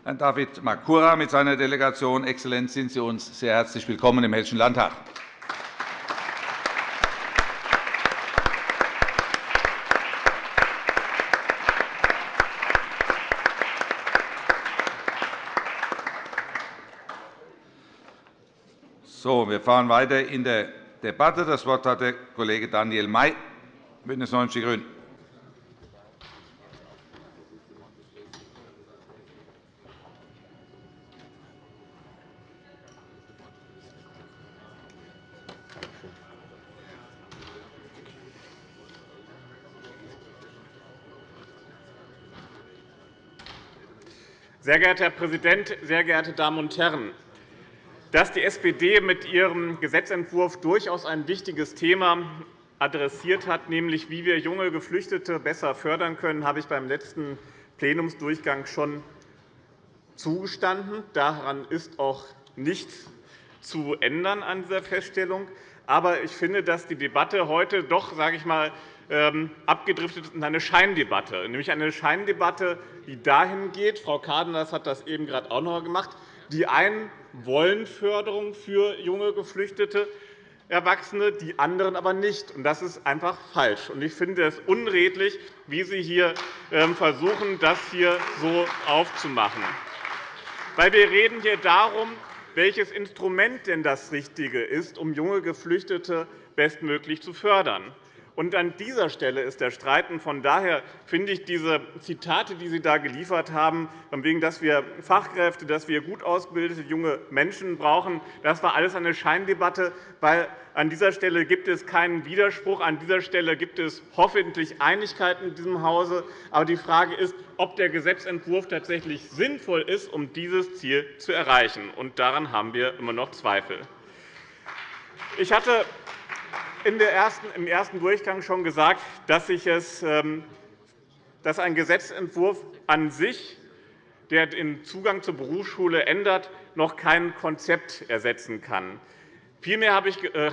Herrn David Makura, mit seiner Delegation. Exzellenz, sind Sie uns sehr herzlich willkommen im Hessischen Landtag. Wir fahren weiter in der Debatte. Das Wort hat der Kollege Daniel May, BÜNDNIS 90 die GRÜNEN. Sehr geehrter Herr Präsident, sehr geehrte Damen und Herren! Dass die SPD mit ihrem Gesetzentwurf durchaus ein wichtiges Thema adressiert hat, nämlich wie wir junge Geflüchtete besser fördern können, habe ich beim letzten Plenumsdurchgang schon zugestanden. Daran ist auch nichts zu ändern an dieser Feststellung. Aber ich finde, dass die Debatte heute doch, sage ich mal, ähm, abgedriftet ist in eine Scheindebatte, nämlich eine Scheindebatte, die dahin geht, Frau Cardinals hat das eben gerade auch noch gemacht, die einen wollen Förderung für junge Geflüchtete, Erwachsene, die anderen aber nicht. Das ist einfach falsch. Ich finde es unredlich, wie Sie hier ähm, versuchen, das hier so aufzumachen. Wir reden hier darum, welches Instrument denn das Richtige ist, um junge Geflüchtete bestmöglich zu fördern. Und an dieser Stelle ist der Streit. Von daher finde ich diese Zitate, die Sie da geliefert haben, wegen, dass wir Fachkräfte, dass wir gut ausgebildete junge Menschen brauchen, das war alles eine Scheindebatte, weil an dieser Stelle gibt es keinen Widerspruch. An dieser Stelle gibt es hoffentlich Einigkeit in diesem Hause. Aber die Frage ist, ob der Gesetzentwurf tatsächlich sinnvoll ist, um dieses Ziel zu erreichen. Und daran haben wir immer noch Zweifel. Ich hatte im ersten Durchgang schon gesagt, dass, sich es, ähm, dass ein Gesetzentwurf an sich, der den Zugang zur Berufsschule ändert, noch kein Konzept ersetzen kann. Vielmehr habe ich äh,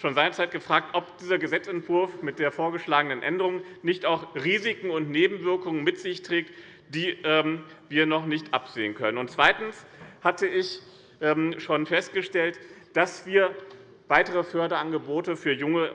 schon seinerzeit gefragt, ob dieser Gesetzentwurf mit der vorgeschlagenen Änderung nicht auch Risiken und Nebenwirkungen mit sich trägt, die ähm, wir noch nicht absehen können. Zweitens hatte ich ähm, schon festgestellt, dass wir weitere Förderangebote für junge,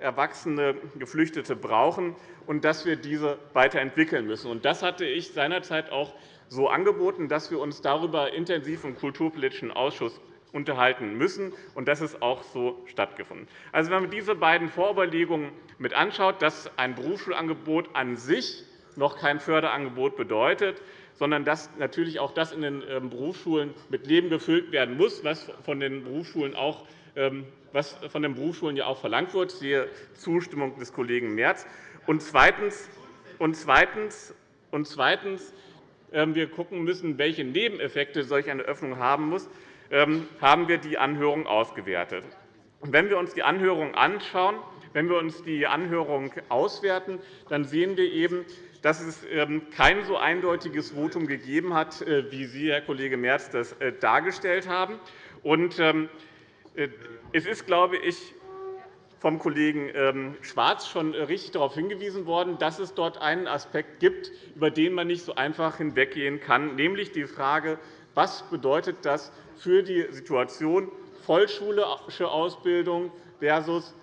erwachsene Geflüchtete brauchen und dass wir diese weiterentwickeln müssen. Das hatte ich seinerzeit auch so angeboten, dass wir uns darüber intensiv im Kulturpolitischen Ausschuss unterhalten müssen. Und das ist auch so stattgefunden. Also, wenn man diese beiden Vorüberlegungen mit anschaut, dass ein Berufsschulangebot an sich noch kein Förderangebot bedeutet, sondern dass natürlich auch das in den ähm, Berufsschulen mit Leben gefüllt werden muss, was von den Berufsschulen auch was von den Berufsschulen ja auch verlangt wird, siehe Zustimmung des Kollegen Merz. Und zweitens, und zweitens, und zweitens ähm, wir gucken müssen, welche Nebeneffekte solch eine Öffnung haben muss, ähm, haben wir die Anhörung ausgewertet. Wenn wir uns die Anhörung anschauen, wenn wir uns die Anhörung auswerten, dann sehen wir eben, dass es kein so eindeutiges Votum gegeben hat, äh, wie Sie, Herr Kollege Merz, das äh, dargestellt haben. Und es ist, glaube ich, vom Kollegen ähm, Schwarz schon richtig darauf hingewiesen worden, dass es dort einen Aspekt gibt, über den man nicht so einfach hinweggehen kann, nämlich die Frage, was bedeutet das für die Situation vollschulische Ausbildung versus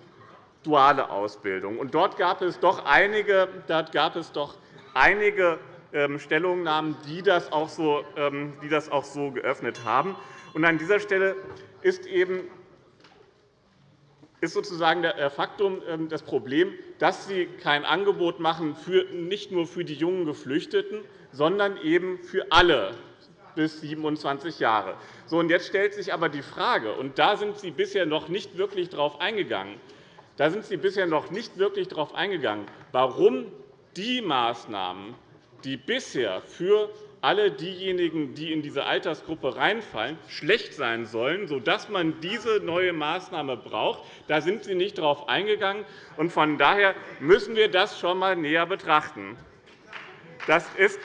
duale Ausbildung. Und dort gab es doch einige, dort gab es doch einige ähm, Stellungnahmen, die das, auch so, ähm, die das auch so geöffnet haben. Und an dieser Stelle ist eben ist sozusagen der Faktum ähm, das Problem, dass Sie kein Angebot machen, nicht nur für die jungen Geflüchteten, sondern eben für alle bis 27 Jahre. So, und jetzt stellt sich aber die Frage, und da sind Sie bisher noch nicht wirklich darauf eingegangen, da sind Sie bisher noch nicht wirklich darauf eingegangen, warum die Maßnahmen, die bisher für alle diejenigen, die in diese Altersgruppe reinfallen, schlecht sein sollen, sodass man diese neue Maßnahme braucht. Da sind Sie nicht darauf eingegangen. Von daher müssen wir das schon einmal näher betrachten. Das ist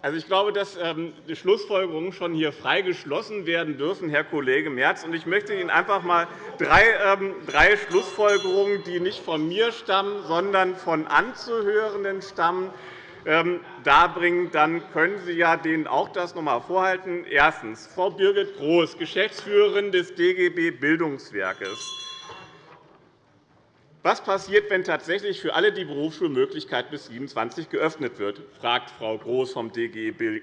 Also, ich glaube, dass ähm, die Schlussfolgerungen schon hier frei geschlossen werden dürfen, Herr Kollege Merz. Ich möchte Ihnen einfach einmal drei, ähm, drei Schlussfolgerungen, die nicht von mir stammen, sondern von Anzuhörenden stammen, ähm, darbringen. Dann können Sie ja denen auch das noch einmal vorhalten. Erstens. Frau Birgit Groß, Geschäftsführerin des DGB Bildungswerkes. Was passiert, wenn tatsächlich für alle die Berufsschulmöglichkeit bis 27 geöffnet wird, fragt Frau Groß vom DGB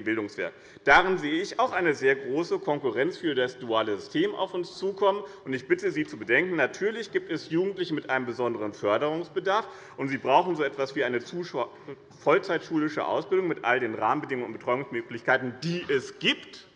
Bildungswerk. Darin sehe ich auch eine sehr große Konkurrenz für das duale System auf uns zukommen. Ich bitte Sie zu bedenken, natürlich gibt es Jugendliche mit einem besonderen Förderungsbedarf, und sie brauchen so etwas wie eine vollzeitschulische Ausbildung mit all den Rahmenbedingungen und Betreuungsmöglichkeiten, die es gibt.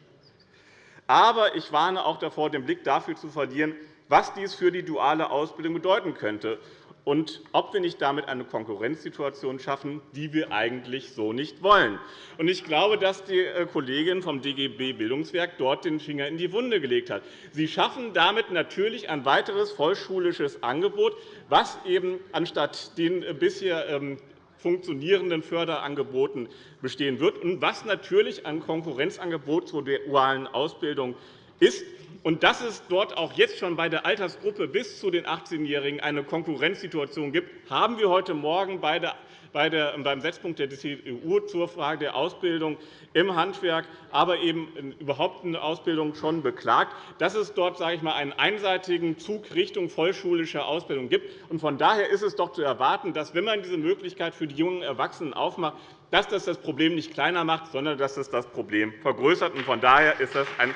Aber ich warne auch davor, den Blick dafür zu verlieren, was dies für die duale Ausbildung bedeuten könnte. und ob wir nicht damit eine Konkurrenzsituation schaffen, die wir eigentlich so nicht wollen. Ich glaube, dass die äh, Kollegin vom DGB Bildungswerk dort den Finger in die Wunde gelegt hat. Sie schaffen damit natürlich ein weiteres vollschulisches Angebot, was eben anstatt den äh, bisher ähm, funktionierenden Förderangeboten bestehen wird und was natürlich ein Konkurrenzangebot zur dualen Ausbildung ist. Und dass es dort auch jetzt schon bei der Altersgruppe bis zu den 18-Jährigen eine Konkurrenzsituation gibt, haben wir heute Morgen bei der beim Setzpunkt der CDU zur Frage der Ausbildung im Handwerk, aber eben überhaupt eine Ausbildung schon beklagt, dass es dort sage ich mal, einen einseitigen Zug Richtung vollschulische Ausbildung gibt. Von daher ist es doch zu erwarten, dass, wenn man diese Möglichkeit für die jungen Erwachsenen aufmacht, dass das das Problem nicht kleiner macht, sondern dass es das Problem vergrößert. Von daher ist das ein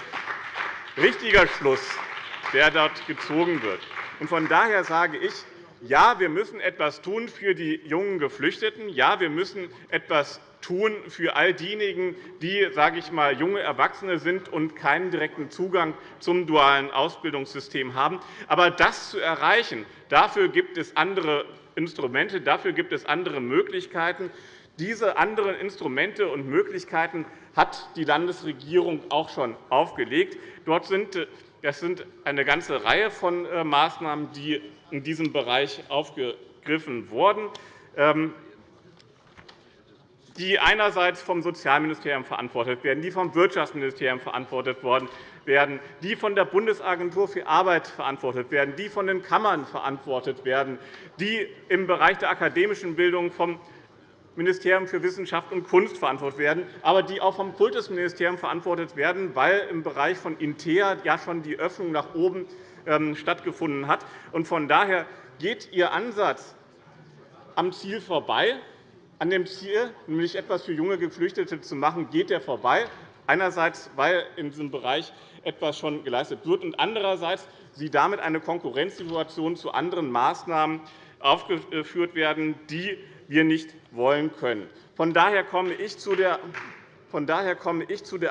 richtiger Schluss, der dort gezogen wird. Von daher sage ich, ja, wir müssen etwas tun für die jungen Geflüchteten. Ja, wir müssen etwas tun für all diejenigen, die sage ich mal, junge Erwachsene sind und keinen direkten Zugang zum dualen Ausbildungssystem haben. Aber das zu erreichen, dafür gibt es andere Instrumente, dafür gibt es andere Möglichkeiten. Diese anderen Instrumente und Möglichkeiten hat die Landesregierung auch schon aufgelegt. Dort sind das sind eine ganze Reihe von äh, Maßnahmen, die in diesem Bereich aufgegriffen wurden, ähm, die einerseits vom Sozialministerium verantwortet werden, die vom Wirtschaftsministerium verantwortet werden, die von der Bundesagentur für Arbeit verantwortet werden, die von den Kammern verantwortet werden, die im Bereich der akademischen Bildung vom Ministerium für Wissenschaft und Kunst verantwortet werden, aber die auch vom Kultusministerium verantwortet werden, weil im Bereich von INTEA ja schon die Öffnung nach oben ähm, stattgefunden hat. Von daher geht Ihr Ansatz am Ziel vorbei. An dem Ziel, nämlich etwas für junge Geflüchtete zu machen, geht er vorbei. Einerseits, weil in diesem Bereich etwas schon geleistet wird, und andererseits Sie damit eine Konkurrenzsituation zu anderen Maßnahmen aufgeführt werden, die wir nicht wollen können. Von daher komme ich zu der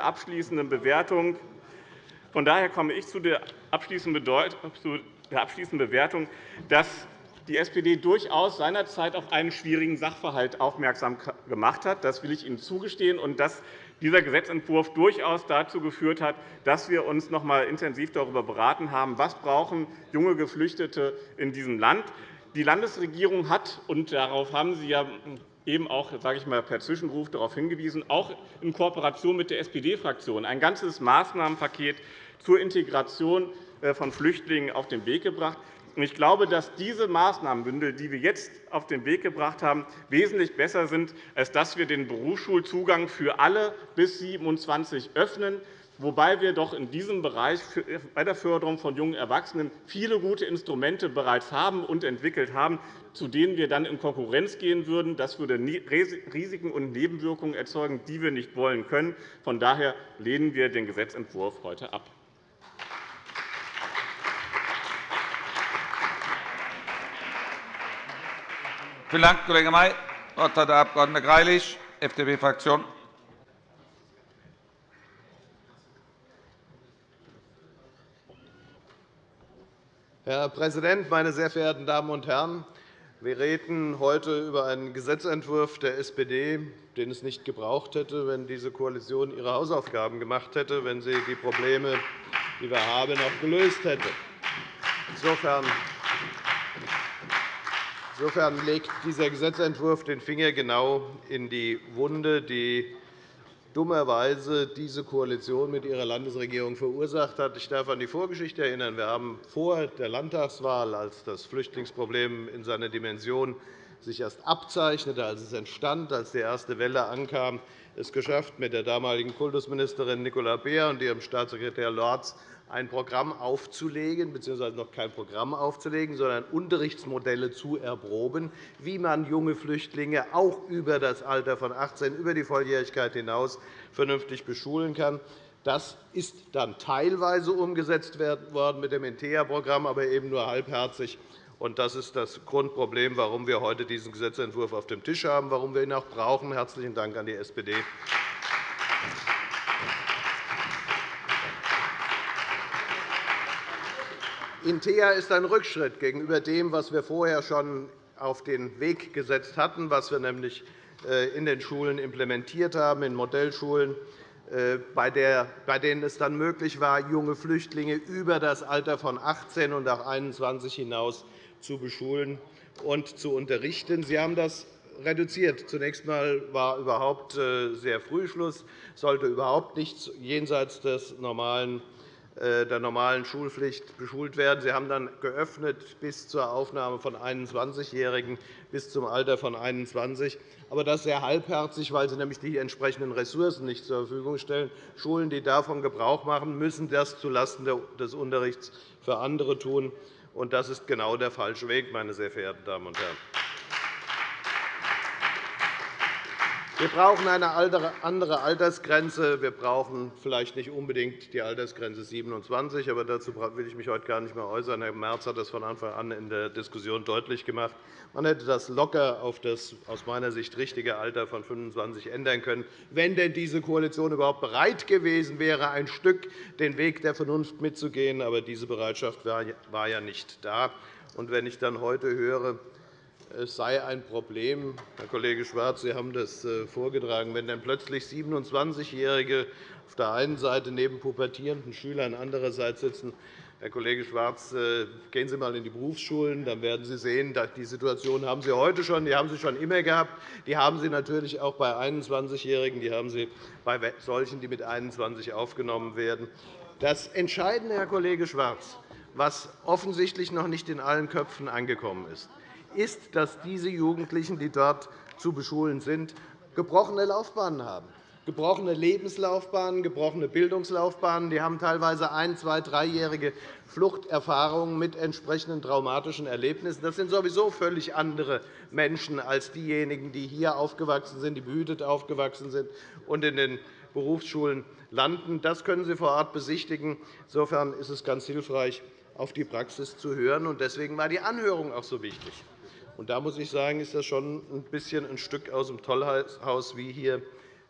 abschließenden Bewertung. Von daher komme ich zu der abschließenden Bewertung, dass die SPD durchaus seinerzeit auf einen schwierigen Sachverhalt aufmerksam gemacht hat. Das will ich Ihnen zugestehen, und dass dieser Gesetzentwurf durchaus dazu geführt hat, dass wir uns noch einmal intensiv darüber beraten haben, was brauchen junge Geflüchtete in diesem Land. Die Landesregierung hat, und darauf haben Sie ja eben auch sage ich mal, per Zwischenruf darauf hingewiesen, auch in Kooperation mit der SPD-Fraktion ein ganzes Maßnahmenpaket zur Integration äh, von Flüchtlingen auf den Weg gebracht. Ich glaube, dass diese Maßnahmenbündel, die wir jetzt auf den Weg gebracht haben, wesentlich besser sind, als dass wir den Berufsschulzugang für alle bis 27 öffnen wobei wir doch in diesem Bereich bei der Förderung von jungen Erwachsenen viele gute Instrumente bereits haben und entwickelt haben, zu denen wir dann in Konkurrenz gehen würden. Das würde Risiken und Nebenwirkungen erzeugen, die wir nicht wollen können. Von daher lehnen wir den Gesetzentwurf heute ab. Vielen Dank, Kollege May. Das Wort hat der Abg. Greilich, FDP-Fraktion. Herr Präsident, meine sehr verehrten Damen und Herren! Wir reden heute über einen Gesetzentwurf der SPD, den es nicht gebraucht hätte, wenn diese Koalition ihre Hausaufgaben gemacht hätte, wenn sie die Probleme, die wir haben, auch gelöst hätte. Insofern Insofern legt dieser Gesetzentwurf den Finger genau in die Wunde, die dummerweise diese Koalition mit ihrer Landesregierung verursacht hat. Ich darf an die Vorgeschichte erinnern. Wir haben vor der Landtagswahl, als das Flüchtlingsproblem in seiner Dimension sich erst abzeichnete, als es entstand, als die erste Welle ankam, es geschafft, mit der damaligen Kultusministerin Nicola Beer und ihrem Staatssekretär Lorz ein Programm aufzulegen, bzw. noch kein Programm aufzulegen, sondern Unterrichtsmodelle zu erproben, wie man junge Flüchtlinge auch über das Alter von 18, über die Volljährigkeit hinaus vernünftig beschulen kann. Das ist dann teilweise umgesetzt worden mit dem INTEA-Programm, aber eben nur halbherzig. Das ist das Grundproblem, warum wir heute diesen Gesetzentwurf auf dem Tisch haben, warum wir ihn auch brauchen. Herzlichen Dank an die SPD. Intea ist ein Rückschritt gegenüber dem, was wir vorher schon auf den Weg gesetzt hatten, was wir nämlich äh, in den Schulen implementiert haben, in Modellschulen, äh, bei denen es dann möglich war, junge Flüchtlinge über das Alter von 18 und auch 21 hinaus zu beschulen und zu unterrichten. Sie haben das reduziert. Zunächst einmal war überhaupt äh, sehr früh Schluss, sollte überhaupt nicht jenseits des normalen der normalen Schulpflicht beschult werden. Sie haben dann geöffnet bis zur Aufnahme von 21-Jährigen bis zum Alter von 21, aber das sehr halbherzig, weil Sie nämlich die entsprechenden Ressourcen nicht zur Verfügung stellen. Schulen, die davon Gebrauch machen, müssen das zulasten des Unterrichts für andere tun. Das ist genau der falsche Weg, meine sehr verehrten Damen und Herren. Wir brauchen eine andere Altersgrenze. Wir brauchen vielleicht nicht unbedingt die Altersgrenze 27, aber dazu will ich mich heute gar nicht mehr äußern. Herr Merz hat das von Anfang an in der Diskussion deutlich gemacht. Man hätte das locker auf das aus meiner Sicht richtige Alter von 25 ändern können, wenn denn diese Koalition überhaupt bereit gewesen wäre, ein Stück den Weg der Vernunft mitzugehen. Aber diese Bereitschaft war ja nicht da. Und wenn ich dann heute höre, es sei ein Problem. Herr Kollege Schwarz, Sie haben das äh, vorgetragen. Wenn dann plötzlich 27-Jährige auf der einen Seite neben pubertierenden Schülern andererseits sitzen, Herr Kollege Schwarz, äh, gehen Sie einmal in die Berufsschulen, dann werden Sie sehen, die Situation haben Sie heute schon, die haben Sie schon immer gehabt. Die haben Sie natürlich auch bei 21-Jährigen, die haben Sie bei solchen, die mit 21 aufgenommen werden. Das Entscheidende, Herr Kollege Schwarz, was offensichtlich noch nicht in allen Köpfen angekommen ist, ist, dass diese Jugendlichen, die dort zu beschulen sind, gebrochene Laufbahnen haben gebrochene Lebenslaufbahnen, gebrochene Bildungslaufbahnen. Die haben teilweise ein-, zwei-, dreijährige Fluchterfahrungen mit entsprechenden traumatischen Erlebnissen. Das sind sowieso völlig andere Menschen als diejenigen, die hier aufgewachsen sind, die behütet aufgewachsen sind und in den Berufsschulen landen. Das können Sie vor Ort besichtigen. Insofern ist es ganz hilfreich, auf die Praxis zu hören. Deswegen war die Anhörung auch so wichtig. Und da muss ich sagen, ist das schon ein bisschen ein Stück aus dem Tollhaus, wie hier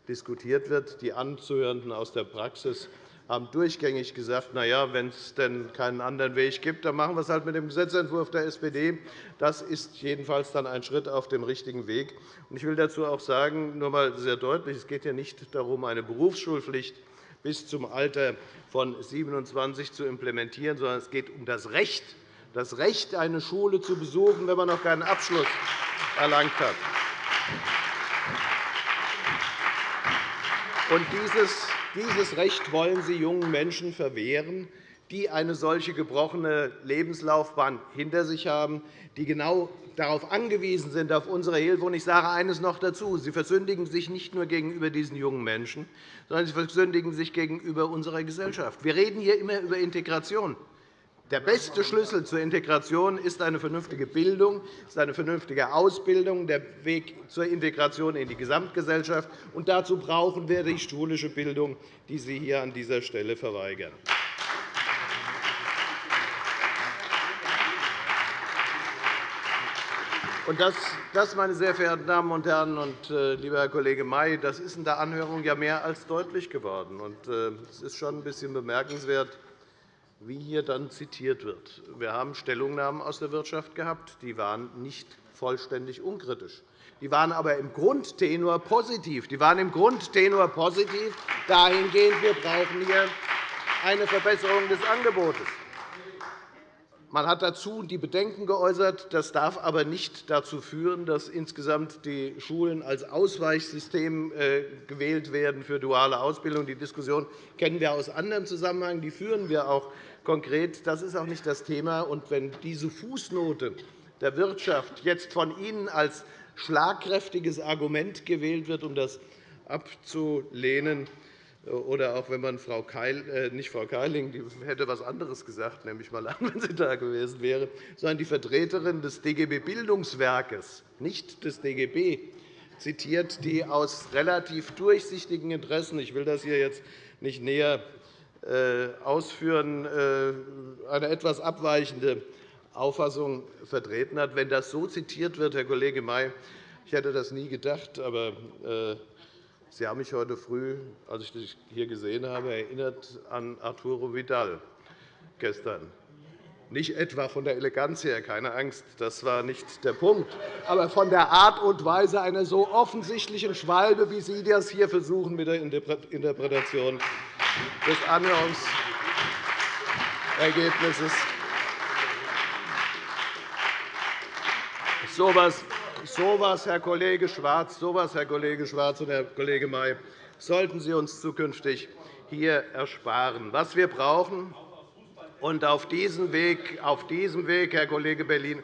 diskutiert wird. Die Anzuhörenden aus der Praxis haben durchgängig gesagt, na ja, wenn es denn keinen anderen Weg gibt, dann machen wir es halt mit dem Gesetzentwurf der SPD. Das ist jedenfalls dann ein Schritt auf dem richtigen Weg. Ich will dazu auch sagen, nur einmal sehr deutlich, es geht ja nicht darum, eine Berufsschulpflicht bis zum Alter von 27 zu implementieren, sondern es geht um das Recht das Recht, eine Schule zu besuchen, wenn man noch keinen Abschluss erlangt hat. Dieses Recht wollen Sie jungen Menschen verwehren, die eine solche gebrochene Lebenslaufbahn hinter sich haben, die genau darauf angewiesen sind, auf unsere Hilfe. Und ich sage eines noch dazu. Sie versündigen sich nicht nur gegenüber diesen jungen Menschen, sondern sie versündigen sich gegenüber unserer Gesellschaft. Wir reden hier immer über Integration. Der beste Schlüssel zur Integration ist eine vernünftige Bildung, ist eine vernünftige Ausbildung, der Weg zur Integration in die Gesamtgesellschaft. Und dazu brauchen wir die schulische Bildung, die Sie hier an dieser Stelle verweigern. Und das, meine sehr verehrten Damen und Herren und äh, lieber Herr Kollege May, das ist in der Anhörung ja mehr als deutlich geworden. Äh, es ist schon ein bisschen bemerkenswert, wie hier dann zitiert wird. Wir haben Stellungnahmen aus der Wirtschaft gehabt, die waren nicht vollständig unkritisch. Die waren aber im Grundtenor positiv. Die waren im Grundtenor positiv dahingehend, wir brauchen hier eine Verbesserung des Angebotes. Man hat dazu die Bedenken geäußert, das darf aber nicht dazu führen, dass insgesamt die Schulen als Ausweichsystem äh, gewählt werden für duale Ausbildung. Die Diskussion kennen wir aus anderem Zusammenhang. Die führen wir auch konkret. Das ist auch nicht das Thema. Und wenn diese Fußnote der Wirtschaft jetzt von Ihnen als schlagkräftiges Argument gewählt wird, um das abzulehnen, oder auch wenn man Frau Keil, äh, nicht Frau Keiling, die hätte etwas anderes gesagt, nehme ich mal an, <laughs> wenn sie da gewesen wäre, sondern die Vertreterin des DGB Bildungswerkes, nicht des DGB, zitiert, die aus relativ durchsichtigen Interessen, ich will das hier jetzt nicht näher äh, ausführen, äh, eine etwas abweichende Auffassung vertreten hat. Wenn das so zitiert wird, Herr Kollege May, ich hätte das nie gedacht, aber äh, Sie haben mich heute früh, als ich dich hier gesehen habe, erinnert an Arturo Vidal gestern. Nicht etwa von der Eleganz her, keine Angst, das war nicht der Punkt, aber von der Art und Weise einer so offensichtlichen Schwalbe, wie Sie das hier versuchen mit der Interpretation des Anhörungsergebnisses. So etwas, so was, Herr Kollege Schwarz, so was, Herr Kollege Schwarz und Herr Kollege May, sollten Sie uns zukünftig hier ersparen. Was wir brauchen, und auf diesem Weg, auf diesem Weg Herr Kollege Bellino,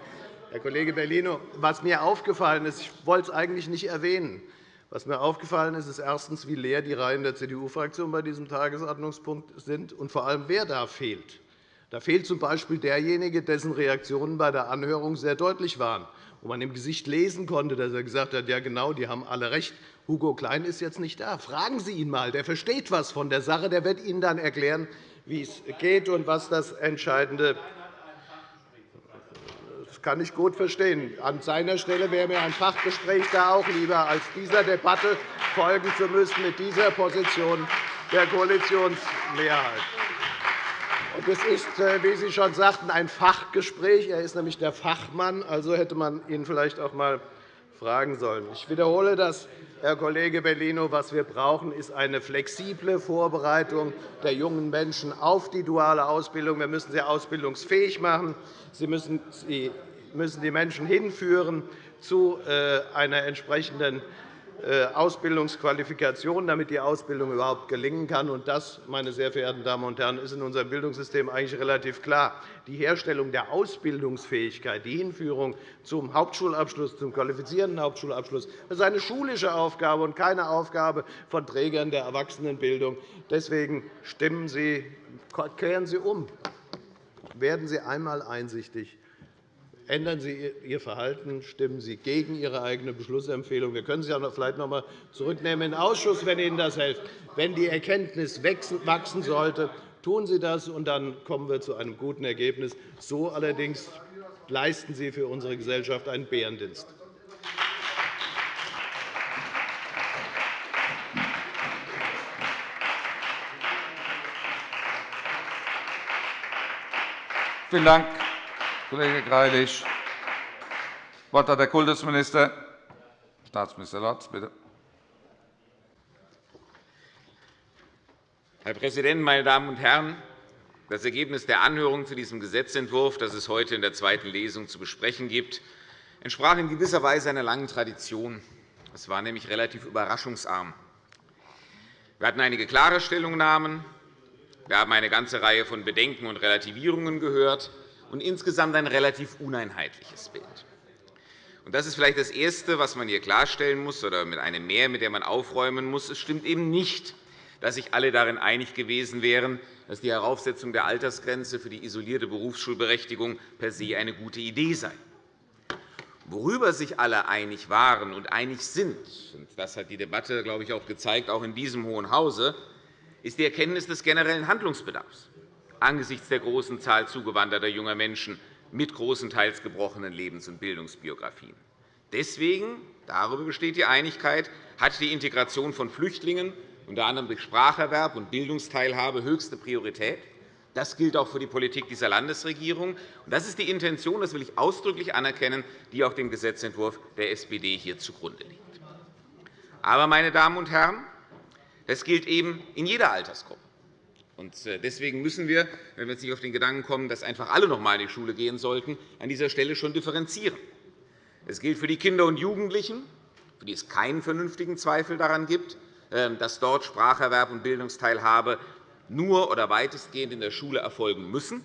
Herr Kollege Bellino, was mir aufgefallen ist, ich wollte es eigentlich nicht erwähnen, was mir aufgefallen ist, ist erstens, wie leer die Reihen der CDU-Fraktion bei diesem Tagesordnungspunkt sind und vor allem, wer da fehlt. Da fehlt z.B. derjenige, dessen Reaktionen bei der Anhörung sehr deutlich waren, wo man im Gesicht lesen konnte, dass er gesagt hat, ja genau, die haben alle recht. Hugo Klein ist jetzt nicht da. Fragen Sie ihn einmal. Der versteht etwas von der Sache. Der wird Ihnen dann erklären, wie es geht und was das Entscheidende ist. Das kann ich gut verstehen. An seiner Stelle wäre mir ein Fachgespräch da auch lieber, als dieser Debatte folgen zu müssen mit dieser Position der Koalitionsmehrheit. Es ist, äh, wie Sie schon sagten, ein Fachgespräch. Er ist nämlich der Fachmann. Also hätte man ihn vielleicht auch einmal fragen sollen. Ich wiederhole das, Herr Kollege Bellino. Was wir brauchen, ist eine flexible Vorbereitung der jungen Menschen auf die duale Ausbildung. Wir müssen sie ausbildungsfähig machen. Sie müssen die Menschen hinführen zu äh, einer entsprechenden äh, Ausbildungsqualifikation, damit die Ausbildung überhaupt gelingen kann. Das, meine sehr verehrten Damen und Herren, ist in unserem Bildungssystem eigentlich relativ klar. Die Herstellung der Ausbildungsfähigkeit, die Hinführung zum Hauptschulabschluss, zum qualifizierenden Hauptschulabschluss, das ist eine schulische Aufgabe und keine Aufgabe von Trägern der Erwachsenenbildung. Deswegen stimmen Sie, kehren Sie um. Werden Sie einmal einsichtig Ändern Sie Ihr Verhalten, stimmen Sie gegen Ihre eigene Beschlussempfehlung. Wir können Sie auch vielleicht noch einmal zurücknehmen in den Ausschuss, wenn Ihnen das hilft. Wenn die Erkenntnis wachsen sollte, tun Sie das, und dann kommen wir zu einem guten Ergebnis. So allerdings leisten Sie für unsere Gesellschaft einen Bärendienst. Vielen Dank. Kollege Greilich. Das Wort hat der Kultusminister, Staatsminister Lorz. Bitte. Herr Präsident, meine Damen und Herren! Das Ergebnis der Anhörung zu diesem Gesetzentwurf, das es heute in der zweiten Lesung zu besprechen gibt, entsprach in gewisser Weise einer langen Tradition. Es war nämlich relativ überraschungsarm. Wir hatten einige klare Stellungnahmen. Wir haben eine ganze Reihe von Bedenken und Relativierungen gehört und insgesamt ein relativ uneinheitliches Bild. Das ist vielleicht das Erste, was man hier klarstellen muss, oder mit einem Mehr, mit dem man aufräumen muss. Es stimmt eben nicht, dass sich alle darin einig gewesen wären, dass die Heraufsetzung der Altersgrenze für die isolierte Berufsschulberechtigung per se eine gute Idee sei. Worüber sich alle einig waren und einig sind, und das hat die Debatte, glaube ich, auch gezeigt, auch in diesem Hohen Hause, ist die Erkenntnis des generellen Handlungsbedarfs angesichts der großen Zahl zugewanderter junger Menschen mit großenteils gebrochenen Lebens- und Bildungsbiografien. Deswegen, darüber besteht die Einigkeit, hat die Integration von Flüchtlingen unter anderem durch Spracherwerb und Bildungsteilhabe höchste Priorität. Das gilt auch für die Politik dieser Landesregierung. Das ist die Intention, das will ich ausdrücklich anerkennen, die auch dem Gesetzentwurf der SPD hier zugrunde liegt. Aber, meine Damen und Herren, das gilt eben in jeder Altersgruppe. Äh, deswegen müssen wir, wenn wir jetzt nicht auf den Gedanken kommen, dass einfach alle noch einmal in die Schule gehen sollten, an dieser Stelle schon differenzieren. Es gilt für die Kinder und Jugendlichen, für die es keinen vernünftigen Zweifel daran gibt, ähm, dass dort Spracherwerb und Bildungsteilhabe nur oder weitestgehend in der Schule erfolgen müssen.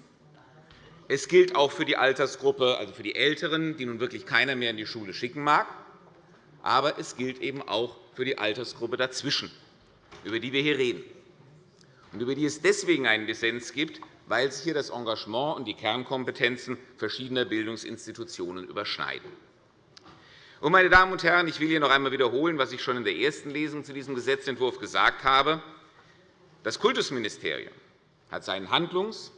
Es gilt auch für die Altersgruppe, also für die Älteren, die nun wirklich keiner mehr in die Schule schicken mag. Aber es gilt eben auch für die Altersgruppe dazwischen, über die wir hier reden und über die es deswegen einen Dissens gibt, weil sich hier das Engagement und die Kernkompetenzen verschiedener Bildungsinstitutionen überschneiden. Meine Damen und Herren, ich will hier noch einmal wiederholen, was ich schon in der ersten Lesung zu diesem Gesetzentwurf gesagt habe. Das Kultusministerium hat seinen Handlungs-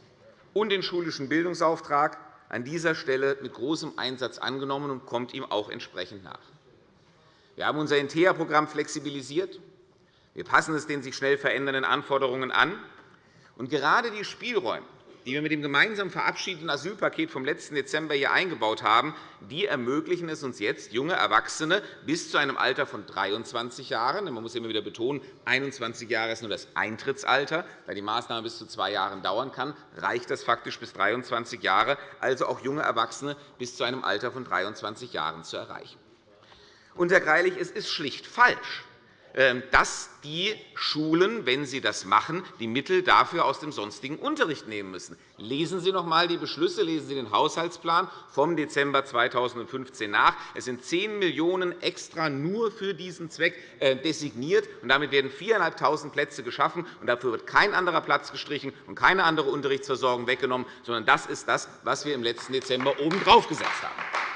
und den schulischen Bildungsauftrag an dieser Stelle mit großem Einsatz angenommen und kommt ihm auch entsprechend nach. Wir haben unser INTEA-Programm flexibilisiert. Wir passen es den sich schnell verändernden Anforderungen an. Und gerade die Spielräume die wir mit dem gemeinsam verabschiedeten Asylpaket vom letzten Dezember hier eingebaut haben, die ermöglichen es uns jetzt, junge Erwachsene bis zu einem Alter von 23 Jahren – man muss immer wieder betonen, 21 Jahre ist nur das Eintrittsalter, da die Maßnahme bis zu zwei Jahren dauern kann, reicht das faktisch bis 23 Jahre – also auch junge Erwachsene bis zu einem Alter von 23 Jahren zu erreichen. Herr Greilich, es ist schlicht falsch, dass die Schulen, wenn sie das machen, die Mittel dafür aus dem sonstigen Unterricht nehmen müssen. Lesen Sie noch einmal die Beschlüsse, lesen Sie den Haushaltsplan vom Dezember 2015 nach. Es sind 10 Millionen € extra nur für diesen Zweck äh, designiert. und Damit werden 4.500 Plätze geschaffen. und Dafür wird kein anderer Platz gestrichen und keine andere Unterrichtsversorgung weggenommen, sondern das ist das, was wir im letzten Dezember obendrauf gesetzt haben.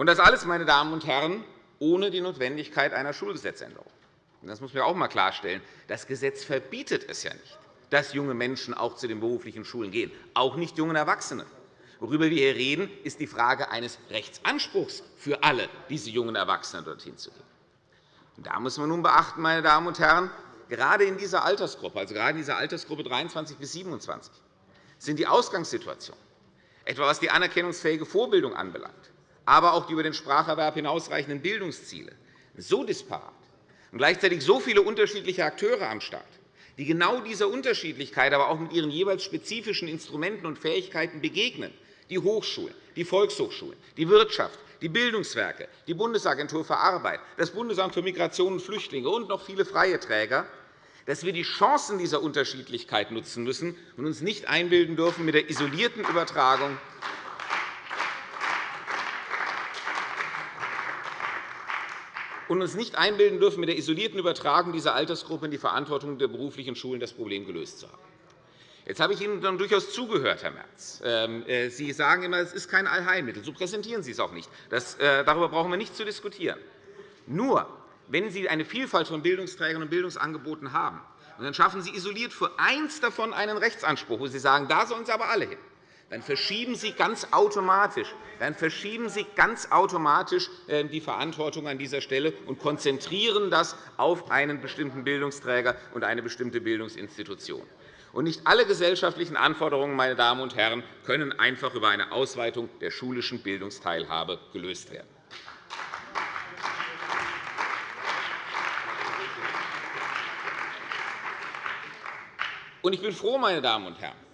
Und das alles, meine Damen und Herren, ohne die Notwendigkeit einer Schulgesetzänderung. Das muss man auch einmal klarstellen. Das Gesetz verbietet es ja nicht, dass junge Menschen auch zu den beruflichen Schulen gehen, auch nicht jungen Erwachsene. Worüber wir hier reden, ist die Frage eines Rechtsanspruchs für alle diese jungen Erwachsenen, dorthin zu gehen. Und da muss man nun beachten, meine Damen und Herren, gerade in dieser Altersgruppe, also gerade in dieser Altersgruppe 23 bis 27, sind die Ausgangssituationen, etwa was die anerkennungsfähige Vorbildung anbelangt, aber auch die über den Spracherwerb hinausreichenden Bildungsziele. So disparat und gleichzeitig so viele unterschiedliche Akteure am Start, die genau dieser Unterschiedlichkeit aber auch mit ihren jeweils spezifischen Instrumenten und Fähigkeiten begegnen, die Hochschulen, die Volkshochschulen, die Wirtschaft, die Bildungswerke, die Bundesagentur für Arbeit, das Bundesamt für Migration und Flüchtlinge und noch viele freie Träger, dass wir die Chancen dieser Unterschiedlichkeit nutzen müssen und uns nicht einbilden dürfen, mit der isolierten Übertragung und uns nicht einbilden dürfen, mit der isolierten Übertragung dieser Altersgruppe in die Verantwortung der beruflichen Schulen das Problem gelöst zu haben. Jetzt habe ich Ihnen dann durchaus zugehört, Herr Merz. Ähm, äh, Sie sagen immer, es ist kein Allheilmittel. So präsentieren Sie es auch nicht. Das, äh, darüber brauchen wir nicht zu diskutieren. Nur, wenn Sie eine Vielfalt von Bildungsträgern und Bildungsangeboten haben, dann schaffen Sie isoliert für eins davon einen Rechtsanspruch, wo Sie sagen, da sollen Sie aber alle hin dann verschieben Sie ganz automatisch, dann verschieben Sie ganz automatisch äh, die Verantwortung an dieser Stelle und konzentrieren das auf einen bestimmten Bildungsträger und eine bestimmte Bildungsinstitution. Und nicht alle gesellschaftlichen Anforderungen meine Damen und Herren, können einfach über eine Ausweitung der schulischen Bildungsteilhabe gelöst werden. Ich bin froh, meine Damen und Herren, ähm,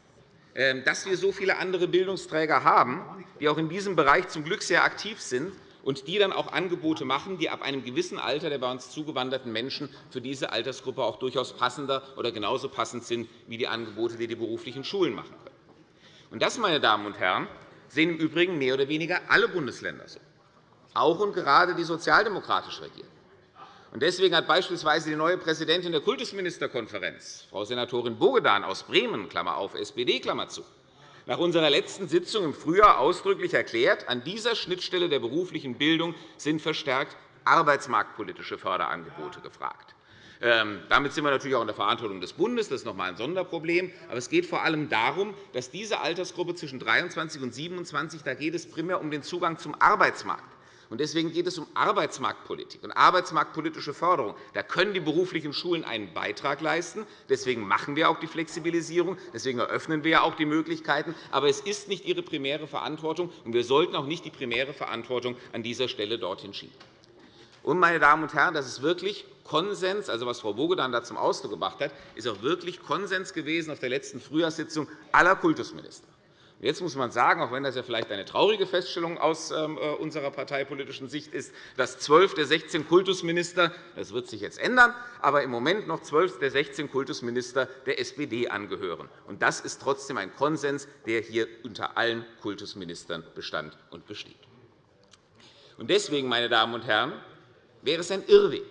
dass wir so viele andere Bildungsträger haben, die auch in diesem Bereich zum Glück sehr aktiv sind und die dann auch Angebote machen, die ab einem gewissen Alter der bei uns zugewanderten Menschen für diese Altersgruppe auch durchaus passender oder genauso passend sind wie die Angebote, die die beruflichen Schulen machen können. Und das, meine Damen und Herren, sehen im Übrigen mehr oder weniger alle Bundesländer so, auch und gerade die sozialdemokratisch regieren. Deswegen hat beispielsweise die neue Präsidentin der Kultusministerkonferenz, Frau Senatorin Bogedan aus Bremen, Klammer auf, SPD, Klammer zu, nach unserer letzten Sitzung im Frühjahr ausdrücklich erklärt, an dieser Schnittstelle der beruflichen Bildung sind verstärkt arbeitsmarktpolitische Förderangebote gefragt. Ähm, damit sind wir natürlich auch in der Verantwortung des Bundes. Das ist noch einmal ein Sonderproblem. Aber es geht vor allem darum, dass diese Altersgruppe zwischen 23 und 27 da geht es primär um den Zugang zum Arbeitsmarkt. Deswegen geht es um Arbeitsmarktpolitik und arbeitsmarktpolitische Förderung. Da können die beruflichen Schulen einen Beitrag leisten. Deswegen machen wir auch die Flexibilisierung. Deswegen eröffnen wir auch die Möglichkeiten. Aber es ist nicht ihre primäre Verantwortung, und wir sollten auch nicht die primäre Verantwortung an dieser Stelle dorthin schieben. Und, meine Damen und Herren, das ist wirklich Konsens, also was Frau Bogedan da zum Ausdruck gebracht hat, ist auch wirklich Konsens gewesen auf der letzten Frühjahrssitzung aller Kultusminister. Jetzt muss man sagen, auch wenn das ja vielleicht eine traurige Feststellung aus ähm, äh, unserer parteipolitischen Sicht ist, dass zwölf der 16 Kultusminister – das wird sich jetzt ändern – aber im Moment noch zwölf der 16 Kultusminister der SPD angehören. Das ist trotzdem ein Konsens, der hier unter allen Kultusministern bestand und besteht. Deswegen, meine Damen und Herren, wäre es ein Irrweg,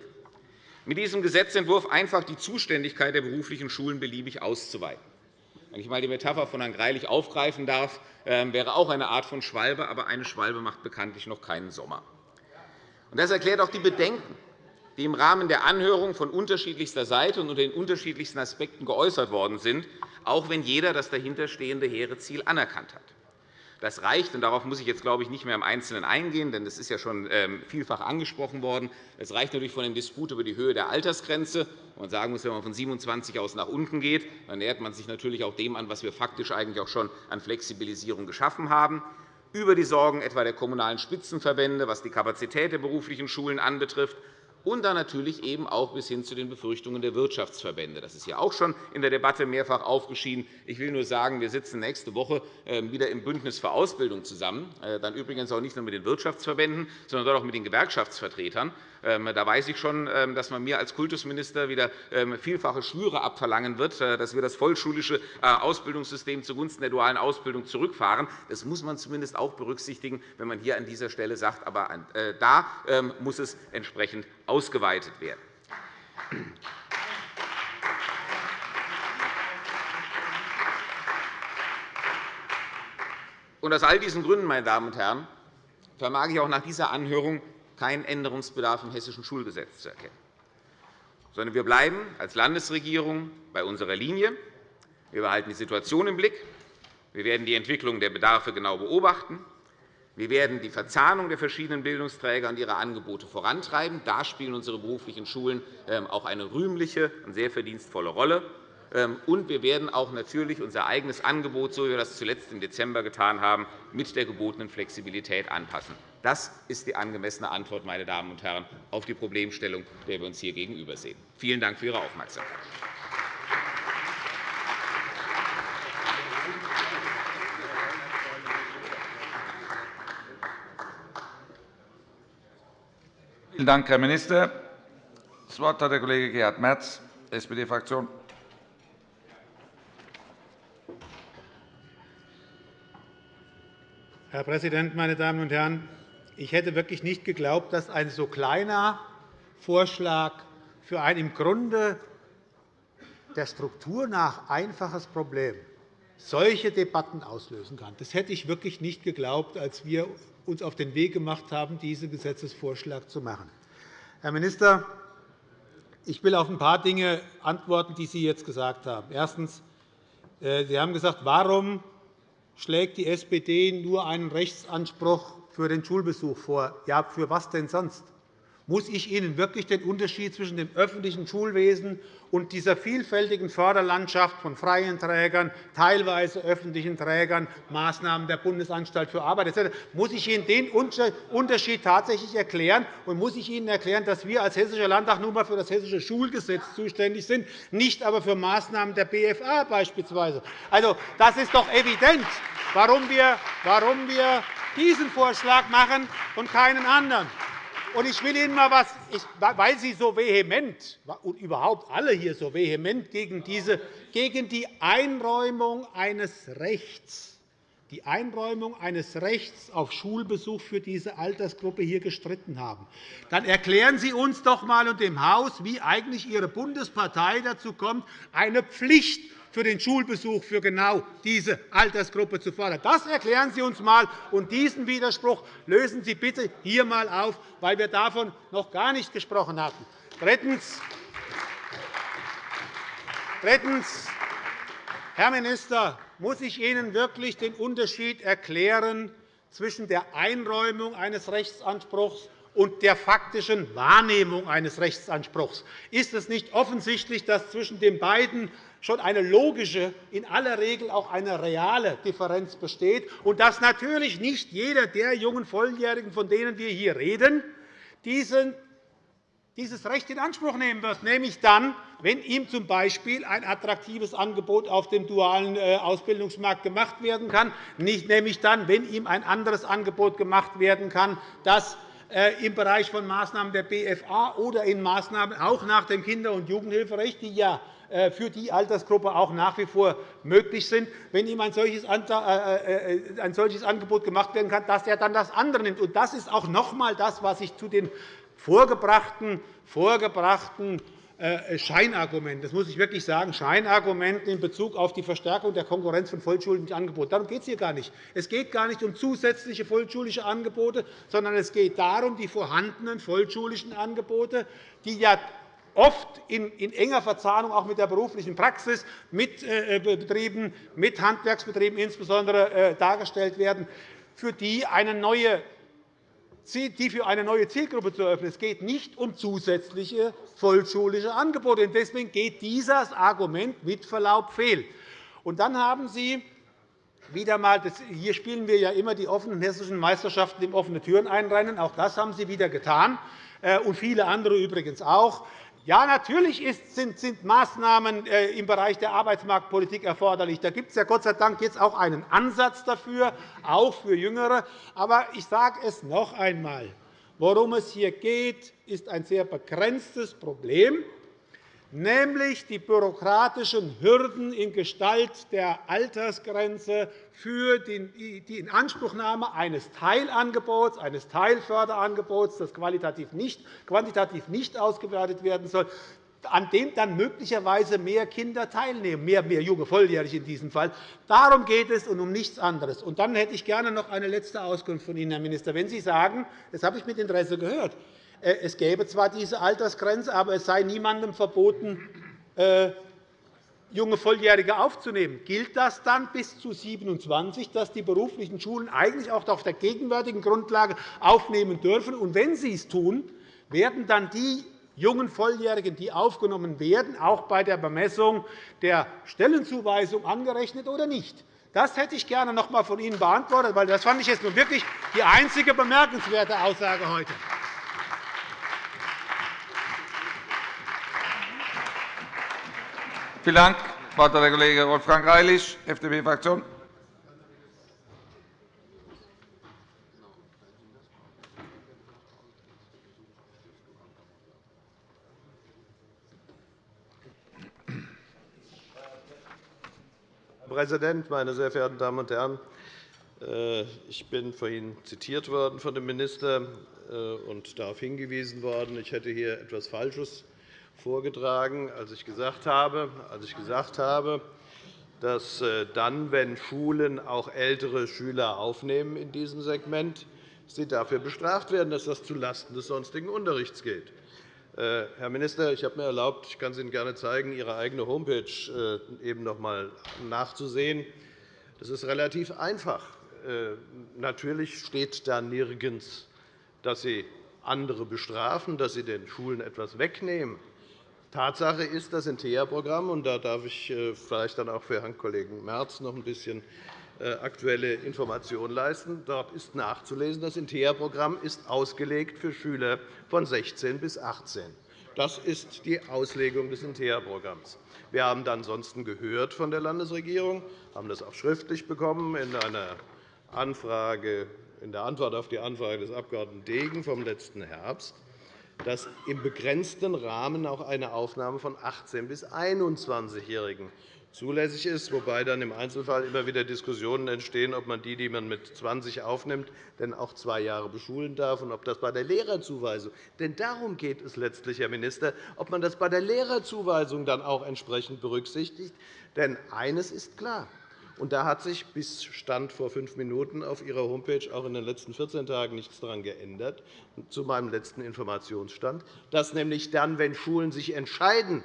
mit diesem Gesetzentwurf einfach die Zuständigkeit der beruflichen Schulen beliebig auszuweiten. Wenn ich einmal die Metapher von Herrn Greilich aufgreifen darf, ähm, wäre auch eine Art von Schwalbe, aber eine Schwalbe macht bekanntlich noch keinen Sommer. Das erklärt auch die Bedenken, die im Rahmen der Anhörung von unterschiedlichster Seite und unter den unterschiedlichsten Aspekten geäußert worden sind, auch wenn jeder das dahinterstehende hehre Ziel anerkannt hat. Das reicht, und darauf muss ich jetzt, glaube ich, nicht mehr im Einzelnen eingehen, denn das ist ja schon ähm, vielfach angesprochen worden. Es reicht natürlich von dem Disput über die Höhe der Altersgrenze. Man sagen muss, wenn man von 27 aus nach unten geht, dann nähert man sich natürlich auch dem an, was wir faktisch eigentlich auch schon an Flexibilisierung geschaffen haben über die Sorgen etwa der Kommunalen Spitzenverbände, was die Kapazität der beruflichen Schulen anbetrifft, und dann natürlich eben auch bis hin zu den Befürchtungen der Wirtschaftsverbände. Das ist ja auch schon in der Debatte mehrfach aufgeschieden. Ich will nur sagen, wir sitzen nächste Woche ähm, wieder im Bündnis für Ausbildung zusammen, äh, dann übrigens auch nicht nur mit den Wirtschaftsverbänden, sondern auch mit den Gewerkschaftsvertretern. Ähm, da weiß ich schon, ähm, dass man mir als Kultusminister wieder ähm, vielfache Schwüre abverlangen wird, äh, dass wir das vollschulische äh, Ausbildungssystem zugunsten der dualen Ausbildung zurückfahren. Das muss man zumindest auch berücksichtigen, wenn man hier an dieser Stelle sagt, aber äh, da muss es entsprechend ausgeweitet werden. aus all diesen Gründen, meine Damen und Herren, vermag ich auch nach dieser Anhörung keinen Änderungsbedarf im Hessischen Schulgesetz zu erkennen, sondern wir bleiben als Landesregierung bei unserer Linie. Wir behalten die Situation im Blick. Wir werden die Entwicklung der Bedarfe genau beobachten. Wir werden die Verzahnung der verschiedenen Bildungsträger und ihre Angebote vorantreiben. Da spielen unsere beruflichen Schulen ähm, auch eine rühmliche und sehr verdienstvolle Rolle. Ähm, und wir werden auch natürlich unser eigenes Angebot, so wie wir das zuletzt im Dezember getan haben, mit der gebotenen Flexibilität anpassen. Das ist die angemessene Antwort, meine Damen und Herren, auf die Problemstellung, der wir uns hier gegenübersehen. Vielen Dank für Ihre Aufmerksamkeit. Vielen Dank, Herr Minister. Das Wort hat der Kollege Gerhard Merz, SPD-Fraktion. Herr Präsident, meine Damen und Herren! Ich hätte wirklich nicht geglaubt, dass ein so kleiner Vorschlag für ein im Grunde der Struktur nach einfaches Problem solche Debatten auslösen kann. Das hätte ich wirklich nicht geglaubt, als wir uns auf den Weg gemacht haben, diesen Gesetzesvorschlag zu machen. Herr Minister, ich will auf ein paar Dinge antworten, die Sie jetzt gesagt haben. Erstens. Äh, Sie haben gesagt, warum schlägt die SPD nur einen Rechtsanspruch für den Schulbesuch vor. Ja, für was denn sonst? Muss ich Ihnen wirklich den Unterschied zwischen dem öffentlichen Schulwesen und dieser vielfältigen Förderlandschaft von freien Trägern, teilweise öffentlichen Trägern, Maßnahmen der Bundesanstalt für Arbeit etc. Muss ich Ihnen den Unterschied tatsächlich erklären? Und muss ich Ihnen erklären, dass wir als Hessischer Landtag nur einmal für das Hessische Schulgesetz zuständig sind, nicht aber für Maßnahmen der BFA beispielsweise? Also, das ist doch evident, warum wir diesen Vorschlag machen und keinen anderen. Und ich will Ihnen mal was, weil Sie so vehement und überhaupt alle hier so vehement gegen, diese, gegen die Einräumung eines Rechts die Einräumung eines Rechts auf Schulbesuch für diese Altersgruppe hier gestritten haben. Dann erklären Sie uns doch einmal und dem Haus, wie eigentlich Ihre Bundespartei dazu kommt, eine Pflicht für den Schulbesuch für genau diese Altersgruppe zu fordern. Das erklären Sie uns einmal, und diesen Widerspruch lösen Sie bitte hier einmal auf, weil wir davon noch gar nicht gesprochen hatten. Drittens. Drittens. Herr Minister, muss ich Ihnen wirklich den Unterschied erklären zwischen der Einräumung eines Rechtsanspruchs und der faktischen Wahrnehmung eines Rechtsanspruchs? Ist es nicht offensichtlich, dass zwischen den beiden schon eine logische, in aller Regel auch eine reale Differenz besteht und dass natürlich nicht jeder der jungen Volljährigen, von denen wir hier reden, dieses Recht in Anspruch nehmen wird, nämlich dann, wenn ihm z. B. ein attraktives Angebot auf dem dualen äh, Ausbildungsmarkt gemacht werden kann, nämlich dann, wenn ihm ein anderes Angebot gemacht werden kann, das äh, im Bereich von Maßnahmen der BFA oder in Maßnahmen auch nach dem Kinder- und Jugendhilferecht, die ja für die Altersgruppe auch nach wie vor möglich sind, wenn ihm ein solches, äh, äh, Angebot gemacht werden kann, dass er dann das andere nimmt. Das ist auch noch einmal das, was ich zu den vorgebrachten, vorgebrachten Scheinargumenten, das muss ich wirklich sagen, Scheinargumenten in Bezug auf die Verstärkung der Konkurrenz von vollschulischen Angeboten. Darum geht es hier gar nicht. Es geht gar nicht um zusätzliche vollschulische Angebote, sondern es geht darum, die vorhandenen vollschulischen Angebote, die ja oft in, enger Verzahnung auch mit der beruflichen Praxis, mit äh, Betrieben, mit Handwerksbetrieben insbesondere dargestellt werden, für die eine neue die für eine neue Zielgruppe zu eröffnen. Es geht nicht um zusätzliche vollschulische Angebote. Deswegen geht dieses Argument mit Verlaub fehl. Und dann haben Sie wieder einmal, hier spielen wir ja immer die offenen hessischen Meisterschaften im offene Türen einrennen. Auch das haben Sie wieder getan, äh, und viele andere übrigens auch. Ja, natürlich sind, Maßnahmen äh, im Bereich der Arbeitsmarktpolitik erforderlich. Da gibt es ja Gott sei Dank jetzt auch einen Ansatz dafür, auch für Jüngere. Aber ich sage es noch einmal. Worum es hier geht, ist ein sehr begrenztes Problem nämlich die bürokratischen Hürden in Gestalt der Altersgrenze für die Inanspruchnahme eines Teilangebots, eines Teilförderangebots, das quantitativ nicht ausgewertet werden soll, an dem dann möglicherweise mehr Kinder teilnehmen, mehr, mehr junge Volljährige in diesem Fall. Darum geht es und um nichts anderes. Und dann hätte ich gerne noch eine letzte Auskunft von Ihnen, Herr Minister. Wenn Sie sagen, das habe ich mit Interesse gehört, es gäbe zwar diese Altersgrenze, aber es sei niemandem verboten, äh, junge Volljährige aufzunehmen. Gilt das dann bis zu 27, dass die beruflichen Schulen eigentlich auch auf der gegenwärtigen Grundlage aufnehmen dürfen? Und wenn sie es tun, werden dann die jungen Volljährigen, die aufgenommen werden, auch bei der Bemessung der Stellenzuweisung angerechnet oder nicht? Das hätte ich gerne noch einmal von Ihnen beantwortet, weil das fand ich jetzt nun wirklich die einzige bemerkenswerte Aussage heute. Vielen Dank. Das Wort hat der Kollege Wolfgang Greilich, FDP-Fraktion. Herr Präsident, meine sehr verehrten Damen und Herren! Äh, ich bin vorhin zitiert worden von dem Minister äh, und darauf hingewiesen worden, ich hätte hier etwas Falsches vorgetragen, als ich gesagt habe, als ich gesagt habe dass äh, dann, wenn Schulen auch ältere Schüler aufnehmen in diesem Segment, sie dafür bestraft werden, dass das zulasten des sonstigen Unterrichts geht. Äh, Herr Minister, ich habe mir erlaubt, ich kann es Ihnen gerne zeigen, Ihre eigene Homepage äh, eben noch einmal nachzusehen. Das ist relativ einfach. Natürlich steht da nirgends, dass Sie andere bestrafen, dass Sie den Schulen etwas wegnehmen. Tatsache ist, dass im TEA-Programm, und da darf ich äh, vielleicht dann auch für Herrn Kollegen Merz noch ein bisschen äh, aktuelle Informationen leisten. Dort ist nachzulesen, das INTEA-Programm ist ausgelegt für Schüler von 16 bis 18. Das ist die Auslegung des INTEA-Programms. Wir haben dann ansonsten gehört von der Landesregierung, haben das auch schriftlich bekommen in einer Anfrage, in der Antwort auf die Anfrage des Abg. Degen vom letzten Herbst, dass im begrenzten Rahmen auch eine Aufnahme von 18- bis 21-Jährigen zulässig ist, wobei dann im Einzelfall immer wieder Diskussionen entstehen, ob man die, die man mit 20 aufnimmt, denn auch zwei Jahre beschulen darf und ob das bei der Lehrerzuweisung denn darum geht es letztlich, Herr Minister, ob man das bei der Lehrerzuweisung dann auch entsprechend berücksichtigt. Denn eines ist klar. Und da hat sich bis Stand vor fünf Minuten auf Ihrer Homepage auch in den letzten 14 Tagen nichts daran geändert, zu meinem letzten Informationsstand, dass nämlich dann, wenn Schulen sich entscheiden,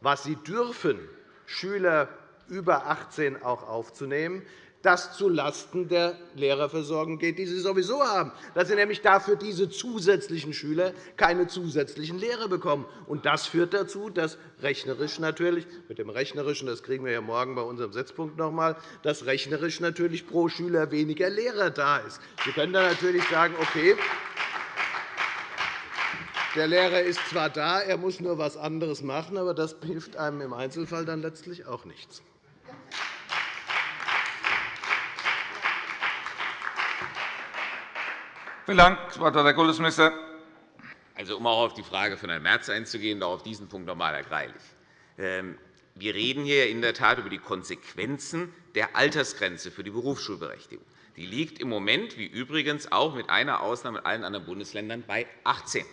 was sie dürfen, Schüler über 18 auch aufzunehmen, das zulasten der Lehrerversorgung geht, die sie sowieso haben, dass sie nämlich dafür diese zusätzlichen Schüler keine zusätzlichen Lehrer bekommen. Und das führt dazu, dass rechnerisch natürlich, mit dem Rechnerischen, das kriegen wir ja morgen bei unserem Setzpunkt noch einmal, dass rechnerisch natürlich pro Schüler weniger Lehrer da ist. Sie können dann natürlich sagen, okay, der Lehrer ist zwar da, er muss nur etwas anderes machen, aber das hilft einem im Einzelfall dann letztlich auch nichts. Vielen Dank. Das Wort hat der Kultusminister. Also, um auch auf die Frage von Herrn Merz einzugehen, auch auf diesen Punkt noch einmal, Herr Greilich. Ähm, wir reden hier in der Tat über die Konsequenzen der Altersgrenze für die Berufsschulberechtigung. Die liegt im Moment, wie übrigens auch mit einer Ausnahme in allen anderen Bundesländern, bei 18.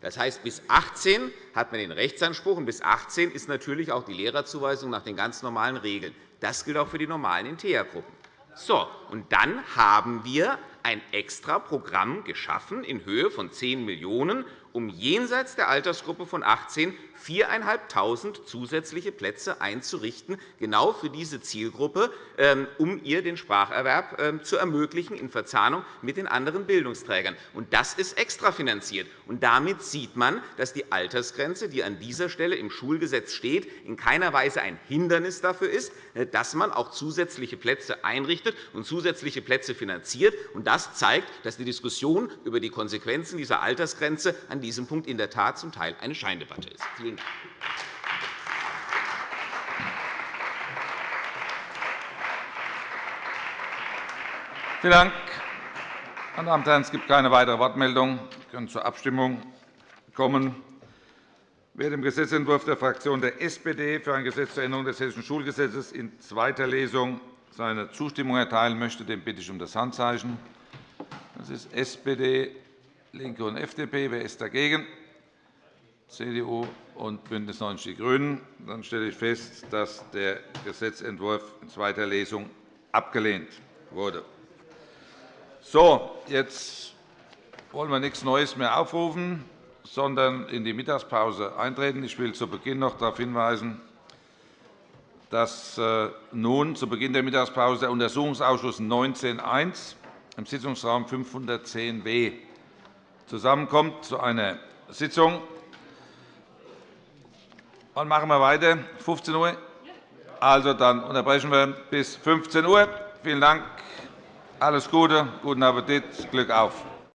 Das heißt, bis 18 hat man den Rechtsanspruch, und bis 18 ist natürlich auch die Lehrerzuweisung nach den ganz normalen Regeln. Das gilt auch für die normalen InteA-Gruppen. So, und dann haben wir ein extra Programm geschaffen in Höhe von 10 Millionen € um jenseits der Altersgruppe von 18 4.500 zusätzliche Plätze einzurichten, genau für diese Zielgruppe, ähm, um ihr den Spracherwerb ähm, zu ermöglichen in Verzahnung mit den anderen Bildungsträgern. Das ist extrafinanziert. damit sieht man, dass die Altersgrenze, die an dieser Stelle im Schulgesetz steht, in keiner Weise ein Hindernis dafür ist, äh, dass man auch zusätzliche Plätze einrichtet und zusätzliche Plätze finanziert. Das zeigt, dass die Diskussion über die Konsequenzen dieser Altersgrenze an diesem Punkt in der Tat zum Teil eine Scheindebatte ist. Dank. Vielen Dank. Meine Damen und Herren, es gibt keine weitere Wortmeldung. Wir können zur Abstimmung kommen. Wer dem Gesetzentwurf der Fraktion der SPD für ein Gesetz zur Änderung des Hessischen Schulgesetzes in zweiter Lesung seine Zustimmung erteilen möchte, den bitte ich um das Handzeichen. Das ist SPD, LINKE und FDP. Wer ist dagegen? CDU und BÜNDNIS 90 die GRÜNEN. Dann stelle ich fest, dass der Gesetzentwurf in zweiter Lesung abgelehnt wurde. So, jetzt wollen wir nichts Neues mehr aufrufen, sondern in die Mittagspause eintreten. Ich will zu Beginn noch darauf hinweisen, dass äh, nun zu Beginn der Mittagspause der Untersuchungsausschuss 19.1 im Sitzungsraum 510b zusammenkommt zu einer Sitzung. Wann machen wir weiter? 15 Uhr? Also, dann unterbrechen wir bis 15 Uhr. Vielen Dank. Alles Gute, guten Appetit, Glück auf.